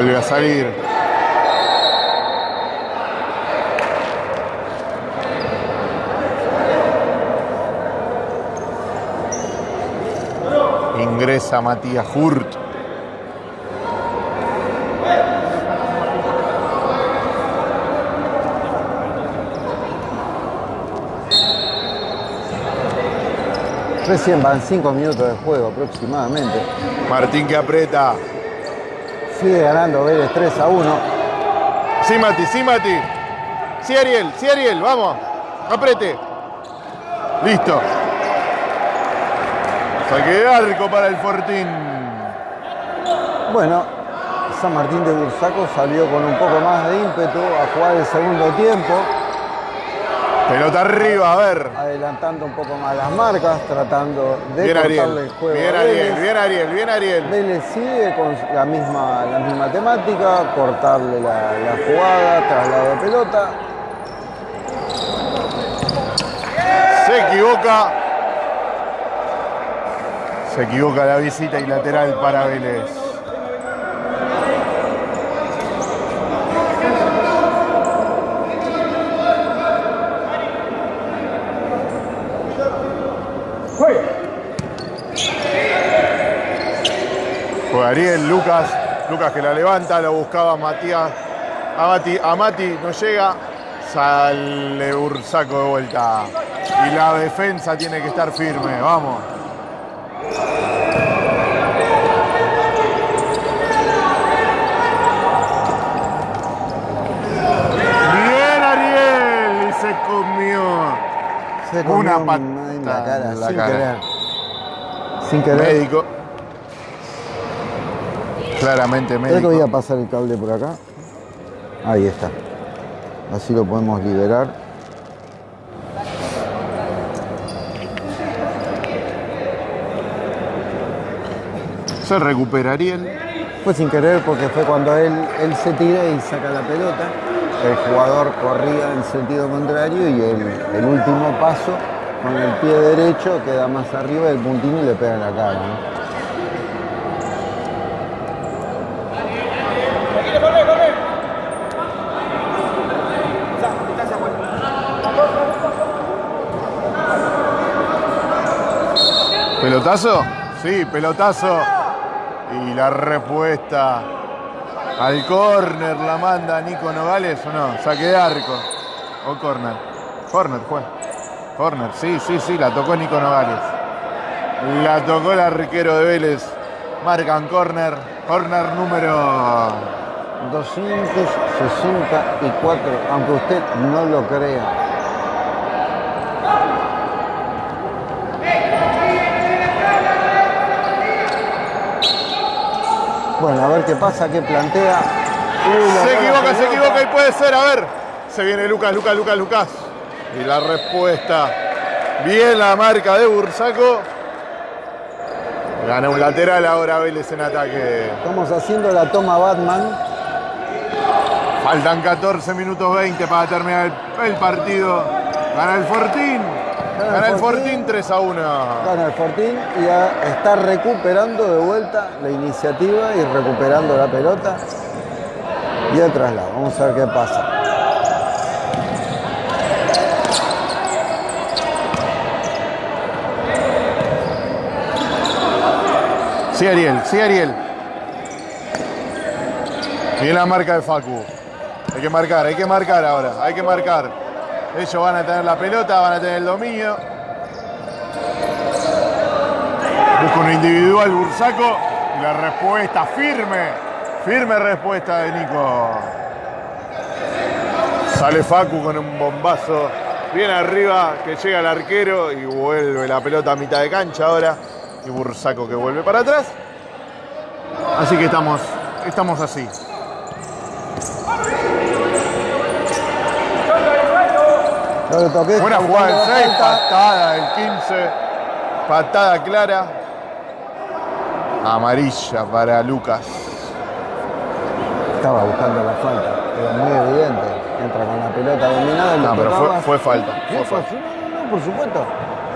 Vuelve a salir. Ingresa Matías Hurt. Recién van 5 minutos de juego aproximadamente. Martín que aprieta. Sigue ganando Vélez 3 a 1. Sí, Mati, sí, Mati. Sí, Ariel, sí, Ariel, vamos. Aprete. Listo. Saque de arco para el Fortín. Bueno, San Martín de Bursaco salió con un poco más de ímpetu a jugar el segundo tiempo, Pelota arriba, a ver. adelantando un poco más las marcas, tratando de Bien cortarle Ariel. el juego. Bien Ariel, bien Ariel, bien Ariel. Vélez sigue con la misma, la misma temática, cortarle la, la jugada, traslado de pelota. Se equivoca. Se equivoca la visita y lateral para Vélez. Ariel, Lucas, Lucas que la levanta, lo buscaba Matías, a Mati, a Mati no llega, sale Ursaco de vuelta. Y la defensa tiene que estar firme, vamos. Bien Ariel, y se comió. Se comió Una un- patada en la cara, en la sin cara. querer. Sin querer. Médico. Claramente Creo que médico. voy a pasar el cable por acá. Ahí está. Así lo podemos liberar. Se recupera Ariel. Fue sin querer porque fue cuando él, él se tira y saca la pelota. El jugador corría en sentido contrario y el, el último paso con el pie derecho queda más arriba del puntino y le pega en la cara. ¿no? ¿Pelotazo? Sí, pelotazo. Y la respuesta al córner la manda Nico Nogales o no, saque de arco. O córner. Córner fue. Córner, sí, sí, sí, la tocó Nico Nogales. La tocó el arquero de Vélez. Marcan córner. Córner número 264, aunque usted no lo crea. Bueno, a ver qué pasa, qué plantea. Uy, Se equivoca, se equivoca y puede ser. A ver. Se viene Lucas, Lucas, Lucas, Lucas. Y la respuesta. Bien la marca de Bursaco. Gana un lateral ahora Vélez en ataque. Estamos haciendo la toma Batman. Faltan 14 minutos 20 para terminar el, el partido. Gana el Fortín. Gana el Gana el Fortín. Fortín 3 a 1. Gana el Fortín y ya está recuperando de vuelta la iniciativa y recuperando la pelota. Y el traslado. Vamos a ver qué pasa. Sí, Ariel, sí, Ariel. Bien la marca de Facu. Hay que marcar, hay que marcar ahora, hay que marcar. Ellos van a tener la pelota, van a tener el dominio. Busca un individual Bursaco la respuesta firme, firme respuesta de Nico. Sale Facu con un bombazo bien arriba que llega el arquero y vuelve la pelota a mitad de cancha ahora. Y Bursaco que vuelve para atrás. Así que estamos, estamos así. No le toqué. Buena jugada del buscando 6, la falta. patada del 15, patada clara. Amarilla para Lucas. Estaba buscando la falta, era muy evidente. Entra con la pelota dominada No, pero fue, fue falta. Fue falta. no, no, por supuesto.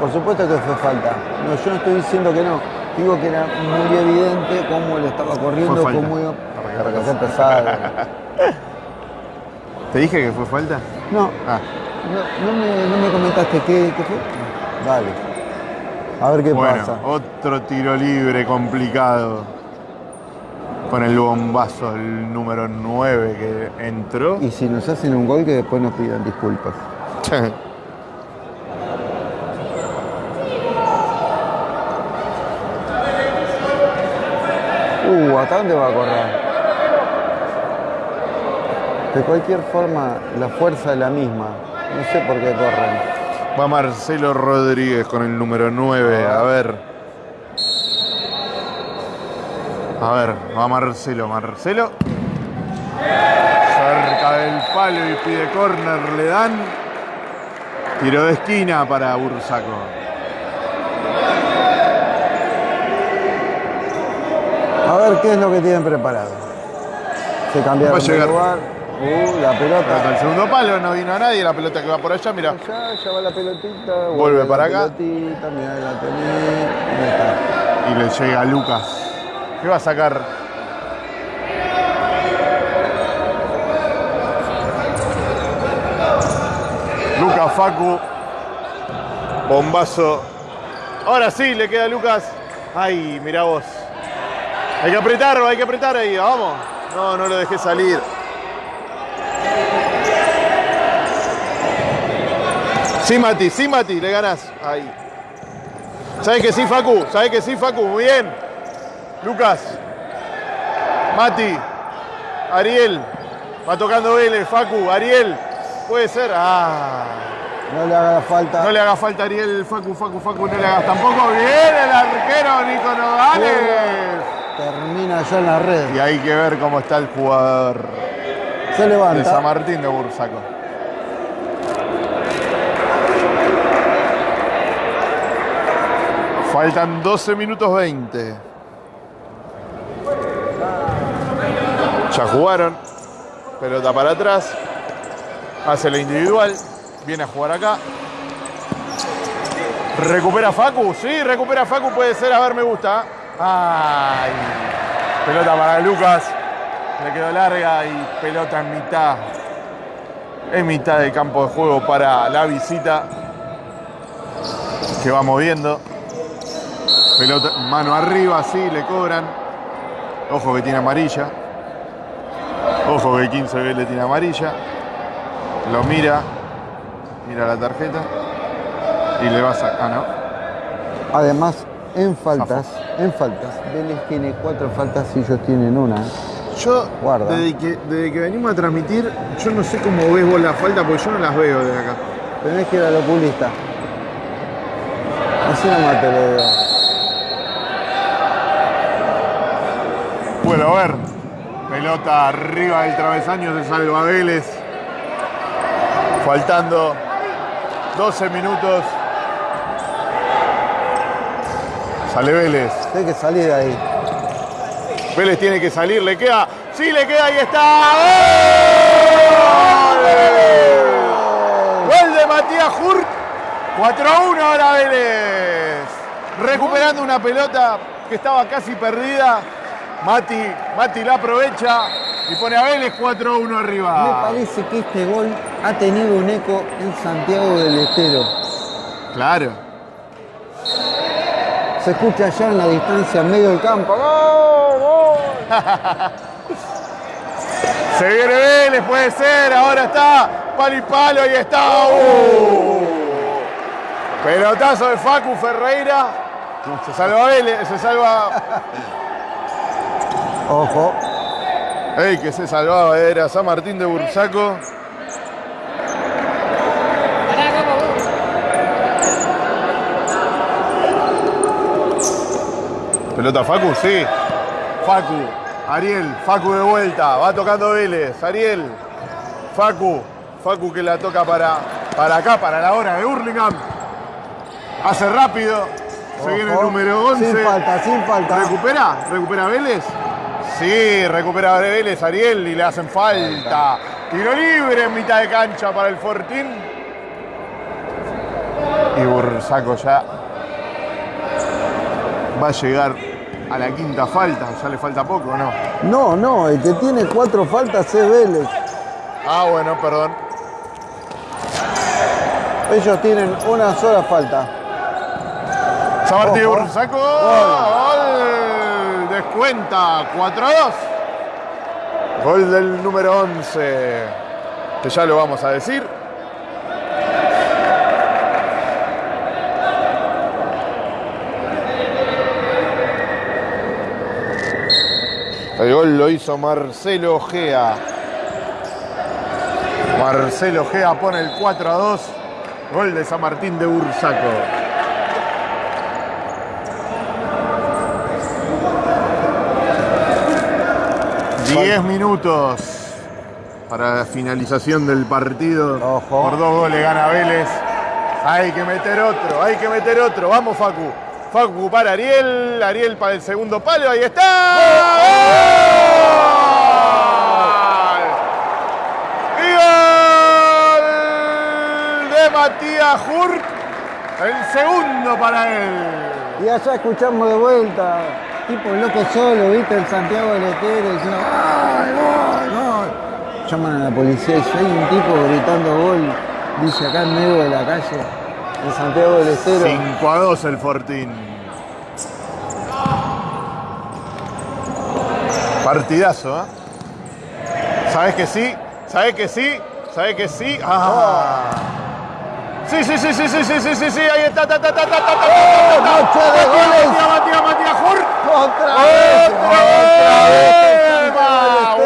Por supuesto que fue falta. No, yo no estoy diciendo que no. Digo que era muy evidente cómo le estaba corriendo, cómo iba. Para que. ¿Te dije que fue falta? No, Ah, no, no me, no me comentaste qué, qué fue. Dale. A ver qué bueno, pasa. otro tiro libre complicado. Con el bombazo, el número 9 que entró. Y si nos hacen un gol, que después nos pidan disculpas. Uh, ¿hasta dónde va a correr? De cualquier forma, la fuerza es la misma. No sé por qué corren. Va Marcelo Rodríguez con el número 9. A ver. A ver, va Marcelo. Marcelo. Cerca del palo y pide córner. Le dan. Tiro de esquina para Bursaco. A ver qué es lo que tienen preparado. Se cambiaron Va a de lugar. Uh, la Pelota pelota. al segundo palo, no vino nadie. La pelota que va por allá, mira. Allá, ya va la pelotita. Vuelve para acá. Pelotita, mirá, la tenés. Ahí está. Y le llega a Lucas. ¿Qué va a sacar? Lucas Facu. Bombazo. Ahora sí, le queda a Lucas. Ay, mira vos. Hay que apretarlo, hay que apretar ahí, vamos. No, no lo dejé salir. Sí, Mati, sí, Mati, le ganás. Ahí. ¿Sabes que sí, Facu? ¿Sabes que sí, Facu? Muy bien. Lucas. Mati. Ariel. Va tocando Vélez, Facu. Ariel. Puede ser. Ah. No le haga falta. No le haga falta a Ariel, Facu, Facu, Facu. No le hagas tampoco. Bien el arquero Nico Nogales. Termina ya en la red. Y hay que ver cómo está el jugador Se de levanta. San Martín de Bursaco. Faltan 12 minutos 20. Ya jugaron. Pelota para atrás. Hace la individual. Viene a jugar acá. Recupera Facu. Sí, recupera Facu. Puede ser. A ver, me gusta. Ay. Pelota para Lucas. Le quedó larga y pelota en mitad. En mitad del campo de juego para la visita. Que va moviendo. Pelota, mano arriba, sí, le cobran. Ojo que tiene amarilla. Ojo que 15 Vélez tiene amarilla. Lo mira. Mira la tarjeta. Y le va a sacar. Ah, no. Además, en faltas, en faltas, Vélez tiene cuatro faltas y ellos tienen una. Yo, Guarda. Desde, que, desde que venimos a transmitir, yo no sé cómo ves vos la falta, porque yo no las veo desde acá. Tenés que ir al oculista. Así nomás te lo digo. Bueno, a ver. Pelota arriba del travesaño de Salva Vélez. Faltando 12 minutos. Sale Vélez. Tenés que salir ahí. Vélez tiene que salir, le queda. Sí, le queda, ahí está. ¡Gol! Gol de Matías Hurt. 4 a 1 ahora Vélez. Recuperando una pelota que estaba casi perdida. Mati, Mati la aprovecha y pone a Vélez 4 a 1 Me arriba. parece que este gol ha tenido un eco en Santiago del Estero. Claro. Se escucha allá en la distancia, en medio del campo. ¡Gol! ¡Gol! Se viene Vélez, puede ser. Ahora está palo y palo y está. ¡Uh! Pelotazo de Facu Ferreira. Se salva Vélez, se salva. Ojo, El que se salvaba era San Martín de Bursaco. Pelota Facu, sí. Facu, Ariel, Facu de vuelta, va tocando Vélez, Ariel, Facu, Facu que la toca para para acá, para la hora de Hurlingham. Hace rápido. Se viene el número 11. Sin falta, sin falta. ¿Recupera? ¿Recupera Vélez? Sí, recupera Vélez Ariel y le hacen falta. Tiro libre en mitad de cancha para el Fortín. Y Bursaco ya va a llegar a la quinta falta. Ya le falta poco, ¿o ¿no? No, no, el que tiene cuatro faltas es Vélez. Ah, bueno, perdón. Ellos tienen una sola falta. San Martín. Bursaco. Gol. Descuenta 4 a 2. Gol del número 11. Que ya lo vamos a decir. El gol lo hizo Marcelo Gea. Marcelo Gea pone el 4 a 2. Gol de San Martín de Bursaco. Diez minutos para la finalización del partido. Ojo. Por dos goles gana Vélez. Hay que meter otro, hay que meter otro. Vamos, Facu. Facu para Ariel. Ariel para el segundo palo. Ahí está. ¡Gol! ¡Y gol de Matías Hurt. El segundo para él. Y allá escuchamos de vuelta, tipo loco solo, viste, el Santiago del Estero diciendo ¡Gol, gol, gol! Llaman a la policía y hay un tipo gritando gol, dice acá en medio de la calle, en Santiago del Estero. 5 a 2 el Fortín. Partidazo, ¿eh? ¿Sabes que sí? ¿Sabes que sí? ¿Sabes que sí? Ah. Sí, sí, sí, sí, sí, sí, sí, sí, sí, ahí está, ta, ta, ta, ta, ta, ta, ta, ta. ¡Otra vez! ¡Otra vez!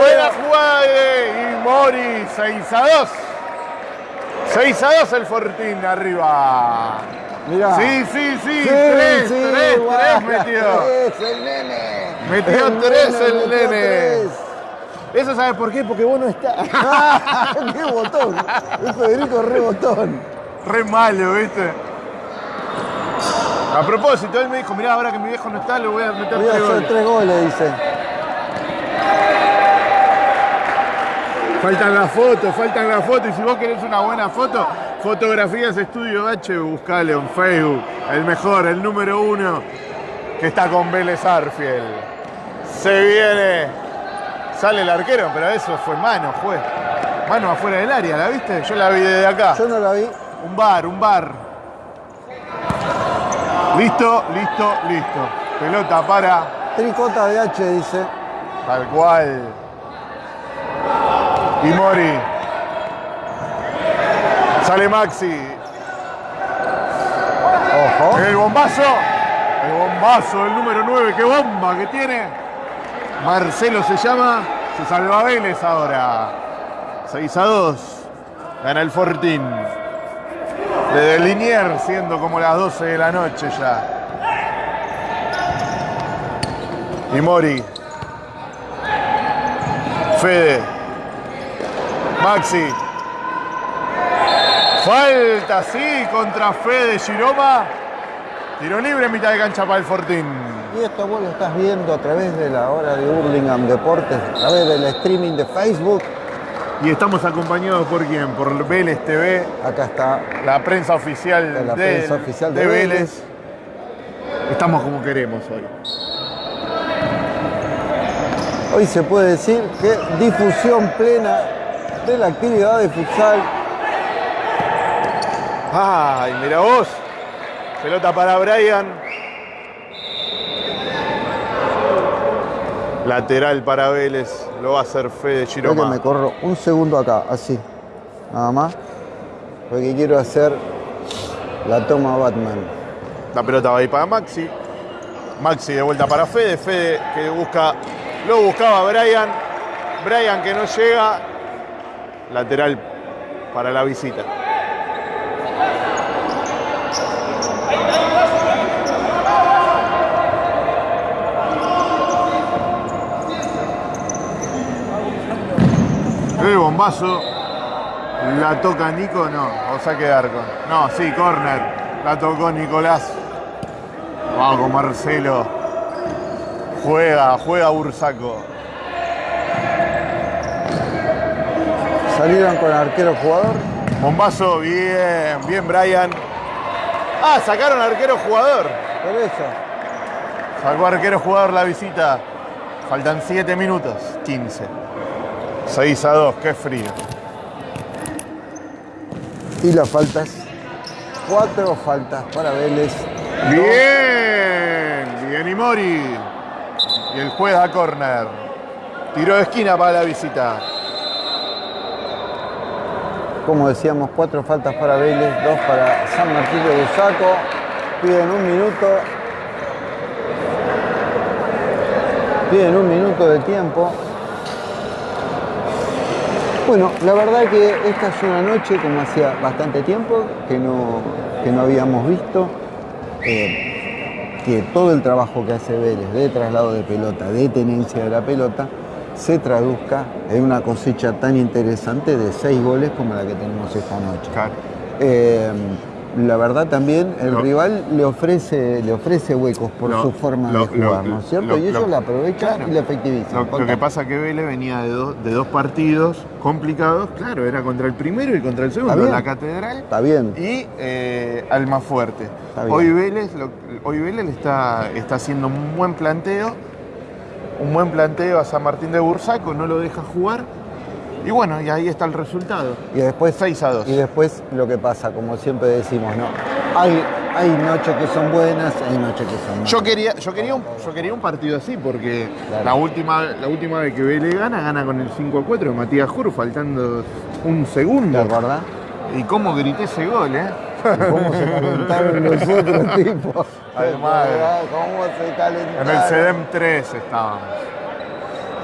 Buena jugada de Mori, 6 a 2. 6 a 2 el Fortín arriba. Mirá. Sí, sí, sí, Sí, 3, sí, 3, guau, 3 metió. tres, el nene. Metió tres el metió nene. tres. ¿Eso sabes por qué? Porque vos no estás. ¡Qué botón! Es Federico re botón. Re malo, ¿viste? A propósito, él me dijo, mirá, ahora que mi viejo no está, le voy a meter Voy a tres hacer goles. tres goles, dice. Faltan las fotos, faltan las fotos. Y si vos querés una buena foto, Fotografías Estudio H, buscale en Facebook. El mejor, el número uno, que está con Vélez Arfiel. Se viene. Sale el arquero, pero eso fue mano, juez. Mano afuera del área, ¿la viste? Yo la vi desde acá. Yo no la vi. Un bar, un bar. Listo, listo, listo. Pelota para Tricota de H, dice. Tal cual. Y Mori. Sale Maxi. Ojo. El bombazo. El bombazo del número 9. ¡Qué bomba que tiene! Marcelo se llama. Se salva Vélez ahora. 6 a 2. Gana el Fortín. Desde Liniers, siendo como las 12 de la noche ya. Y Mori. Fede. Maxi. Falta, sí, contra Fede Giroma. Tiro libre en mitad de cancha para el Fortín. Y esto vos lo estás viendo a través de la hora de Hurlingham Deportes, a través del streaming de Facebook. Y estamos acompañados por quién? Por Vélez TV, Acá está la prensa oficial, La de, prensa oficial de de Vélez. Vélez. Estamos como queremos hoy. Hoy se puede decir que difusión plena de la actividad de futsal. Ay, mira vos. Pelota para Brian. Lateral para Vélez. Lo va a hacer Fede Creo que Giroma. me corro un segundo acá, así. Nada más. Porque quiero hacer la toma Batman. La pelota va ahí para Maxi. Maxi de vuelta para Fede. Fede que busca. Lo buscaba Brian. Brian que no llega. Lateral para la visita. El bombazo. La toca Nico, no. O saque de arco. No, sí, corner. La tocó Nicolás. Vamos Marcelo. Juega, juega Bursaco. Salieron con arquero jugador. Bombazo, bien, bien Brian. Ah, sacaron arquero jugador. Por eso. Sacó arquero jugador la visita. Faltan 7 minutos, 15. 6 a 2, qué frío. Y las faltas. Cuatro faltas para Vélez. Bien, bien y Mori. Y el juez da córner. Tiro de esquina para la visita. Como decíamos, cuatro faltas para Vélez, dos para San Martín de Busaco. Piden un minuto. Piden un minuto de tiempo. Bueno, la verdad que esta es una noche, como hacía bastante tiempo, que no, que no habíamos visto, eh, que todo el trabajo que hace Vélez de traslado de pelota, de tenencia de la pelota, se traduzca en una cosecha tan interesante de seis goles como la que tenemos esta noche. Claro. Eh, la verdad también el Lo- rival le ofrece, le ofrece huecos por Lo- su forma lo- de jugar, ¿no es cierto? y ellos lo- la aprovechan claro. y la efectivizan. Lo, que pasa que Vélez venía de, dos- de dos partidos complicados. Claro, era contra el primero y contra el segundo. La Catedral Está bien. y eh, Almafuerte. Hoy Vélez, hoy Vélez le está, está haciendo un buen planteo. Un buen planteo a San Martín de Bursaco, no lo deja jugar. Y bueno, y ahí está el resultado. Y después, 6 a 2. y después lo que pasa, como siempre decimos, ¿no? Hay, hay noches que son buenas, hay noches que son malas. Yo quería, yo, quería un, yo quería un partido así porque Claro. la, última, la última vez que Vélez gana, gana con el 5 a 4 de Matías Jur, faltando un ¿Te segundo. acordás? Y cómo grité ese gol, ¿eh? ¿Cómo se calentaron los otros tipos? Además. ¿Cómo se calentaron? En el CEDEM 3 estábamos.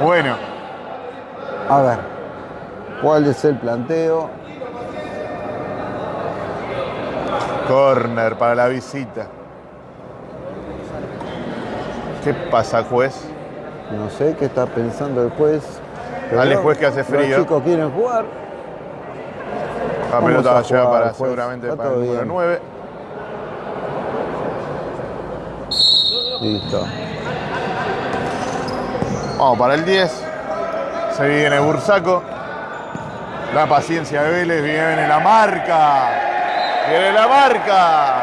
Bueno, A ver, ¿cuál es el planteo? corner para la visita. ¿Qué pasa, juez? No sé qué está pensando el juez. pero Dale, juez, que hace frío. Los chicos quieren jugar. La pelota va a llegar para juez. seguramente Está para el número bien. 9. Listo. Vamos para el 10. Se viene Bursaco. La paciencia de Vélez. Viene la marca. Viene la marca.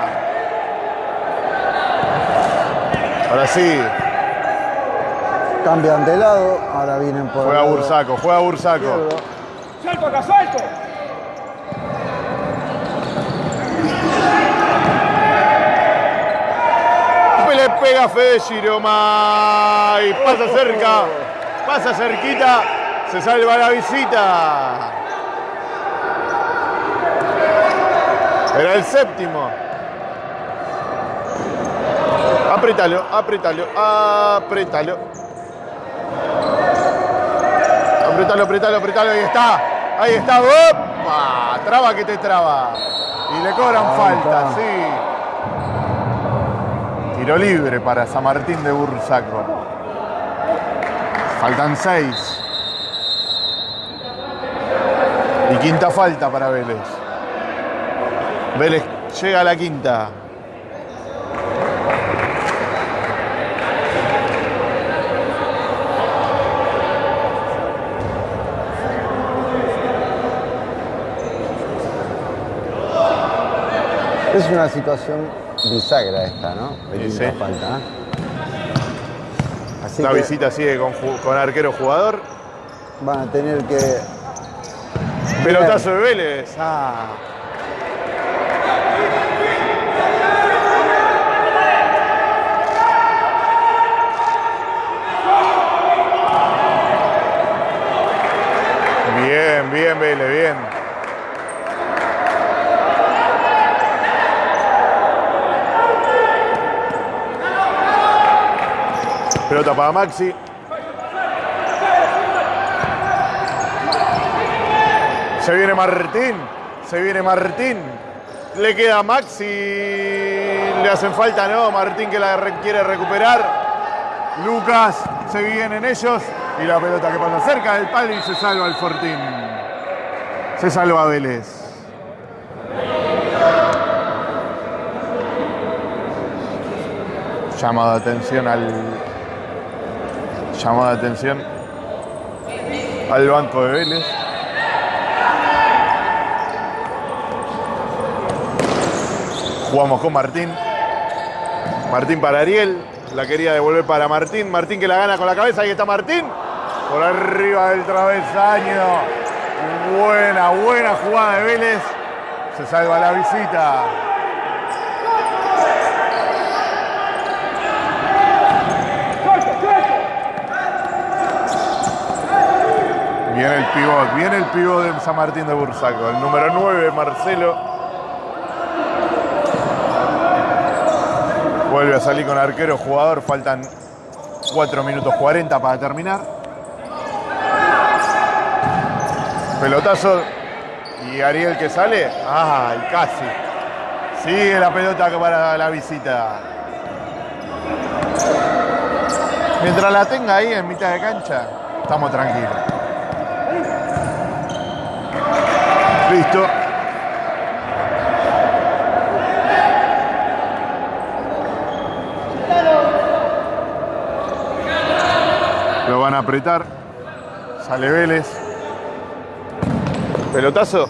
Ahora sí. Cambian de lado, ahora vienen por Juega el lado Bursaco. Juega Bursaco. ¡Salto acá, salto! Le pega Fede Giromay. Pasa cerca. Pasa cerquita. Se salva la visita. Era el séptimo. Apretalo, apretalo, apretalo. Apretalo, apretalo, apretalo. Ahí está. Ahí está. ¡Opa! Traba que te traba. Y le cobran Ahí falta, está. sí. Tiro libre para San Martín de Bursaco. Faltan seis. Y quinta falta para Vélez. Vélez llega a la quinta. Es una situación bisagra esta, ¿no? De Sí, falta. ¿eh? Así La que visita sigue con, con arquero jugador. van a tener que. Pelotazo de Vélez. Ah. Bien, bien, bien. Pelota para Maxi. Se viene Martín. Se viene Martín. Le queda a Maxi. Le hacen falta, ¿no? Martín que la re- quiere recuperar. Lucas. Se vienen ellos. Y la pelota que pasa cerca del palo y se salva el Fortín. Se salva Vélez. Llamado de atención al. Llamado de atención al banco de Vélez. Jugamos con Martín. Martín para Ariel. La quería devolver para Martín. Martín que la gana con la cabeza. Ahí está Martín. Por arriba del travesaño. Buena, buena jugada de Vélez. Se salva la visita. Viene el pivot, viene el pivot de San Martín de Bursaco. El número 9, Marcelo. Vuelve a salir con arquero jugador. Faltan 4 minutos 40 para terminar. Pelotazo. Y Ariel que sale. ¡Ay, casi! Sigue la pelota para la visita. Mientras la tenga ahí en mitad de cancha, estamos tranquilos. Listo. Lo van a apretar. Sale Vélez. Pelotazo.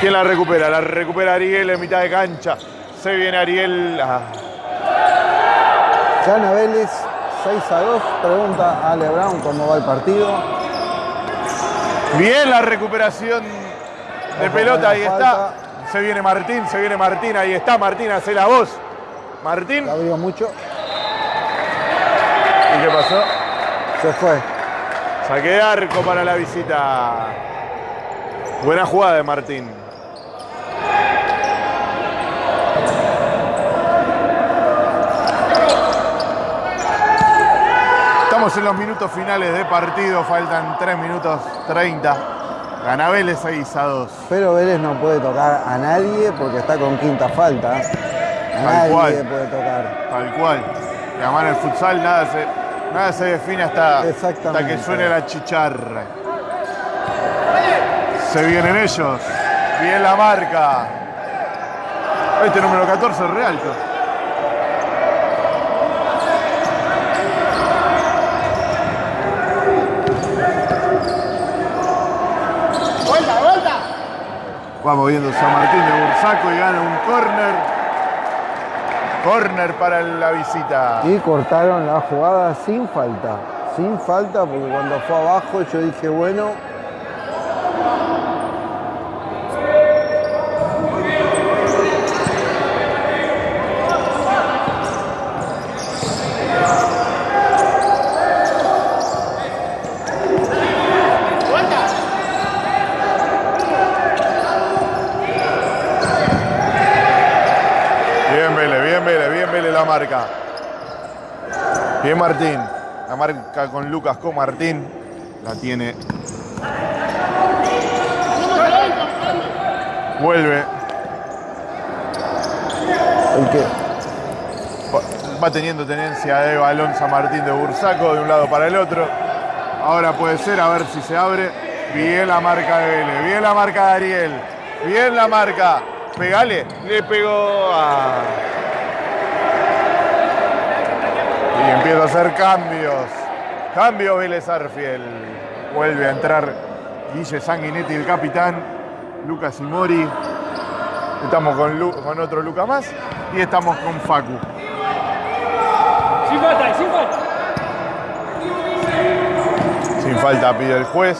¿Quién la recupera? La recupera Ariel en mitad de cancha. Se viene Ariel. Ah, Vélez 6 a 2. Pregunta a Ale Brown cómo va el partido. Bien la recuperación de Ojo, pelota, ahí está. Se viene Martín, se viene Martín, ahí está Martín, hace la voz. Martín, La abrió mucho. ¿y qué pasó? Se fue. Saque de arco para la visita. Buena jugada de Martín. Estamos en los minutos finales de partido, faltan 3 minutos 30. Gana Vélez 6 a 2. Pero Vélez no puede tocar a nadie porque está con quinta falta. A Tal nadie cual. puede tocar. Tal cual. Además en el futsal nada se, nada se define hasta, hasta que suene la chicharra. Se vienen ellos. Bien la marca. Este número 14 es Realto. Vamos viendo San Martín de Bursaco y gana un córner. Córner para la visita. Y cortaron la jugada sin falta. Sin falta porque cuando fue abajo yo dije, bueno, Bien Vélez, bien Vélez, bien Vélez la marca. Martín. La marca con Lucas con Martín. La tiene. Vuelve. el que Va- teniendo tenencia de balón San Martín de Bursaco de un lado para el otro. Ahora puede ser, a ver si se abre. Bien la marca de Vélez, bien la marca de Ariel. Bien la marca. Pegale, le pegó. Y empieza a hacer cambios. Cambio Vélez Arfiel. Vuelve a entrar Guille Sanguinetti, el capitán. Lucas y Mori. Estamos con, Lu- con otro Luca más. Y estamos con Facu. Sin falta, sin falta. Sin falta pide el juez.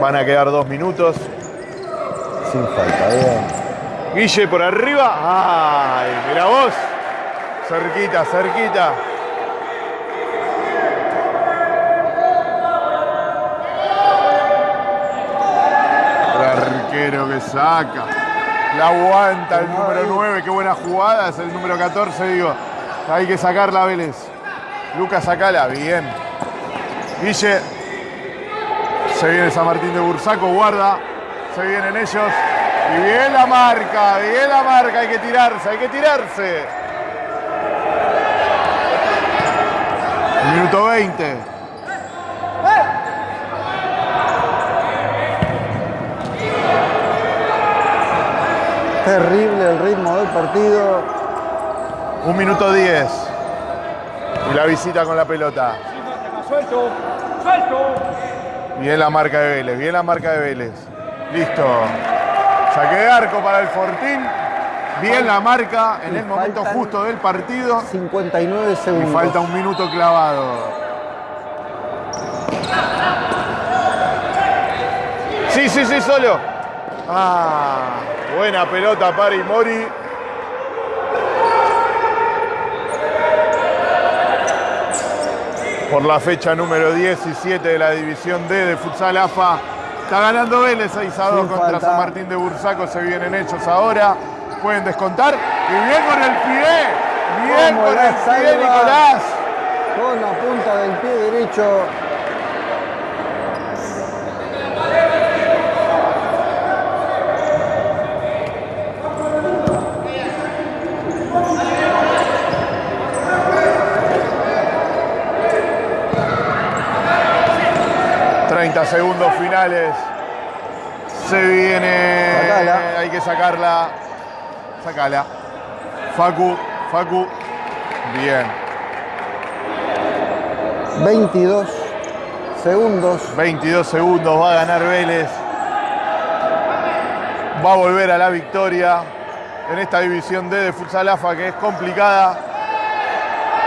Van a quedar dos minutos. sin falta, bien. Guille por arriba. ¡Ay! Mira vos. Cerquita, cerquita. El arquero que saca. La aguanta el número 9. Qué buena jugada. Es el número 14, digo. Hay que sacarla, Vélez. Lucas, sacala. Bien. Guille. Se viene San Martín de Bursaco. Guarda. Se vienen ellos. Y bien la marca. Bien la marca. Hay que tirarse. Hay que tirarse. Minuto 20. Terrible el ritmo del partido. Un minuto 10. Y la visita con la pelota. Suelto, suelto. Bien la marca de Vélez, bien la marca de Vélez. Listo. Saque de arco para el Fortín. Bien la marca en Y el momento justo del partido. 59 Y segundos. falta un minuto clavado. Sí, sí, sí, solo. Ah, buena pelota para Imori. Por la fecha número 17 de la División D de Futsal AFA. Está ganando Vélez 6 a 2 Sin contra falta. San Martín de Bursaco. Se vienen hechos ahora. Pueden descontar. Y bien con el pie. Bien con el pie. Nicolás. Con la punta del pie derecho. Sacala. 30 segundos finales. Se viene. Sacala. Hay que sacarla. Sacala. Facu, Facu. Bien. 22 segundos. 22 segundos. Va a ganar Vélez. Va a volver a la victoria en esta división D de Futsal AFA que es complicada.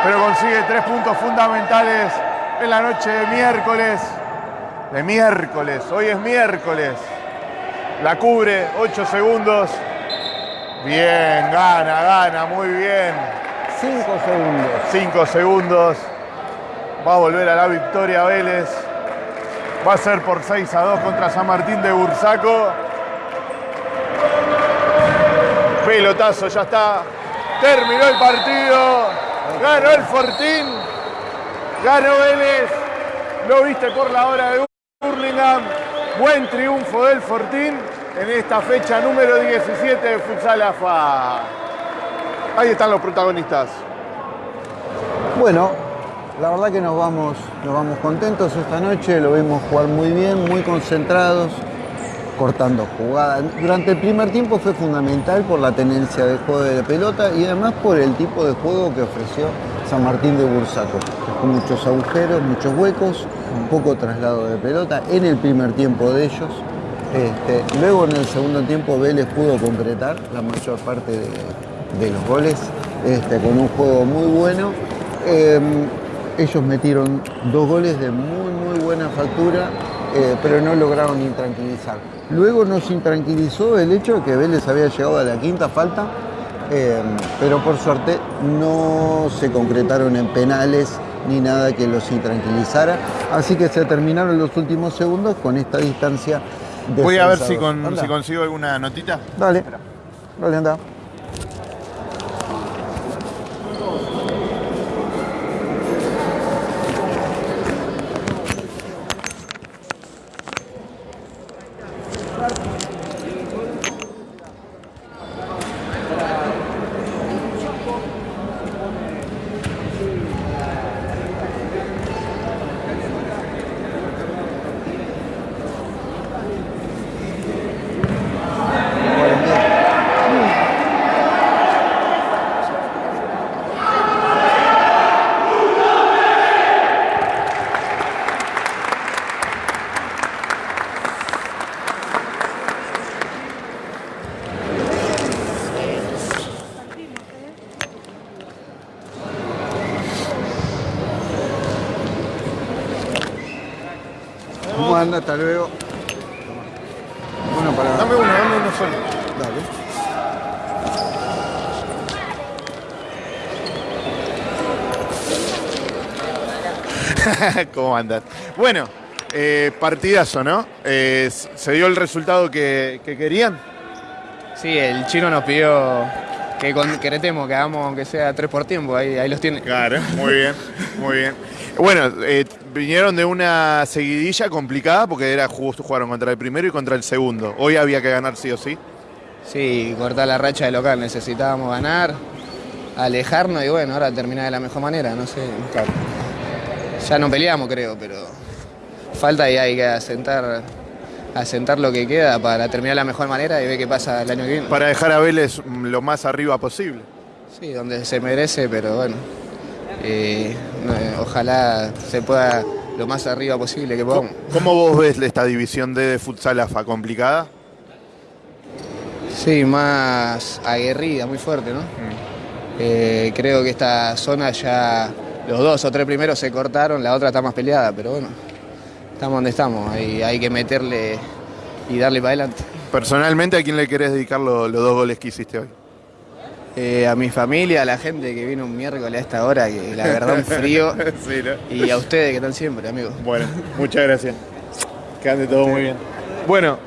Pero consigue tres puntos fundamentales en la noche de miércoles. De miércoles. Hoy es miércoles. La cubre, 8 segundos. Bien, gana, gana, muy bien. 5 segundos. 5 segundos. Va a volver a la victoria Vélez. Va a ser por 6 a 2 contra San Martín de Bursaco. Pelotazo, ya está. Terminó el partido. Ganó el Fortín. Ganó Vélez. Lo viste por la hora de Burlingame. Buen triunfo del Fortín en esta fecha número 17 de Futsal AFA. Ahí están los protagonistas. Bueno, la verdad que nos vamos, nos vamos contentos esta noche, lo vimos jugar muy bien, muy concentrados, cortando jugadas. Durante el primer tiempo fue fundamental por la tenencia de juego de pelota y además por el tipo de juego que ofreció San Martín de Bursaco, con muchos agujeros, muchos huecos, un poco traslado de pelota en el primer tiempo de ellos. Este, luego en el segundo tiempo Vélez pudo concretar la mayor parte de, los goles este, con un juego muy bueno. Eh, ellos metieron dos goles de muy muy buena factura, eh, pero no lograron intranquilizar. Luego nos intranquilizó el hecho de que Vélez había llegado a la quinta falta, eh, pero por suerte no se concretaron en penales ni nada que los intranquilizara. Así que se terminaron los últimos segundos con esta distancia. Voy a ver con- si consigo alguna notita. Dale, dale, anda. ¿Cómo anda? Hasta luego. Bueno, para... Dame uno, dame uno solo. Dale. ¿Cómo andas? Bueno, eh, partidazo, ¿no? Eh, ¿Se dio el resultado que, que querían? Sí, el chino nos pidió que con Queretemo que hagamos aunque sea tres por tiempo, ahí, ahí los tiene. Claro, muy bien, muy bien. Bueno, eh, vinieron de una seguidilla complicada porque era justo jugaron contra el primero y contra el segundo. Hoy había que ganar sí o sí. Sí, cortar la racha de local, necesitábamos ganar, alejarnos y bueno, ahora terminar de la mejor manera, no sé. Ya no peleamos creo, pero falta y hay que asentar a sentar lo que queda para terminar de la mejor manera y ver qué pasa el año que viene. Para dejar a Vélez mm, lo más arriba posible. Sí, donde se merece, pero bueno, eh, eh, ojalá se pueda lo más arriba posible que podamos. ¿Cómo vos ves esta división D de futsal AFA? ¿Complicada? Sí, más aguerrida, muy fuerte, ¿no? Eh, creo que esta zona ya los dos o tres primeros se cortaron, la otra está más peleada, pero bueno, estamos donde estamos, hay, hay que meterle y darle para adelante. Personalmente, ¿a quién le querés dedicar lo- los dos goles que hiciste hoy? Eh, a mi familia, a la gente que vino un miércoles a esta hora, que la verdad un frío, sí, ¿no? y a ustedes que están siempre, amigos. Bueno, muchas gracias. Que ande todo muy bien. Bueno,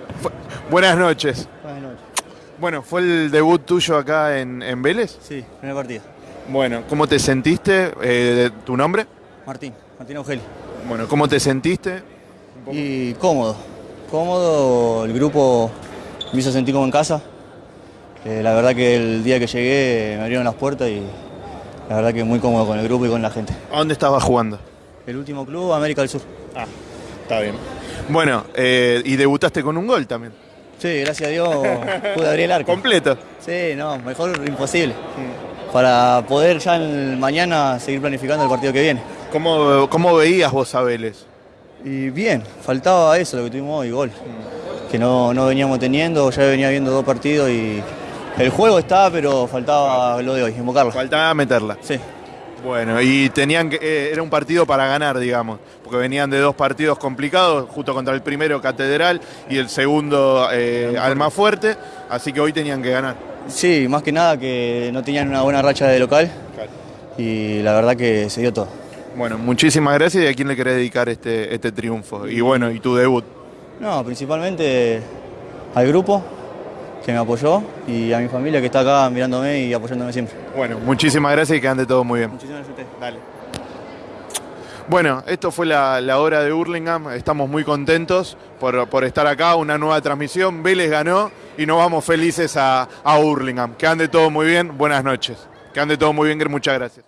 buenas noches. Buenas noches. Bueno, ¿fue el debut tuyo acá en, en Vélez? Sí, primer partido. Bueno, ¿cómo te sentiste? Eh, ¿Tu nombre? Martín, Martín Augelio. Bueno, ¿cómo te sentiste? Y cómodo. Cómodo, el grupo me hizo sentir como en casa. Eh, la verdad que el día que llegué me abrieron las puertas y la verdad que muy cómodo con el grupo y con la gente. ¿A dónde estabas jugando? El último club, América del Sur. Ah, está bien. Bueno, eh, y debutaste con un gol también. Sí, gracias a Dios pude abrir el arco. Completo. Sí, no, mejor imposible. Para poder ya el mañana seguir planificando el partido que viene. ¿Cómo, cómo veías vos a Vélez? Y bien, faltaba eso, lo que tuvimos hoy, gol. Que no, no veníamos teniendo, ya venía viendo dos partidos y el juego está, pero faltaba lo de hoy, invocarlo. Faltaba meterla. Sí, Bueno, y tenían que, eh, era un partido para ganar, digamos, porque venían de dos partidos complicados, justo contra el primero Catedral y el segundo eh, Almafuerte, así que hoy tenían que ganar. sí, más que nada que no tenían una buena racha de local y la verdad que se dio todo. Bueno, muchísimas gracias y a quién le querés dedicar este, este triunfo. Y bueno, y tu debut. No, principalmente al grupo que me apoyó y a mi familia que está acá mirándome y apoyándome siempre. Bueno, muchísimas gracias y que ande todo muy bien. Muchísimas gracias a ustedes. Dale. Bueno, esto fue la, la hora de Hurlingham. Estamos muy contentos por, por estar acá. Una nueva transmisión. Vélez ganó y nos vamos felices a, a Hurlingham. Que ande todo muy bien. Buenas noches. Que ande todo muy bien. Muchas gracias.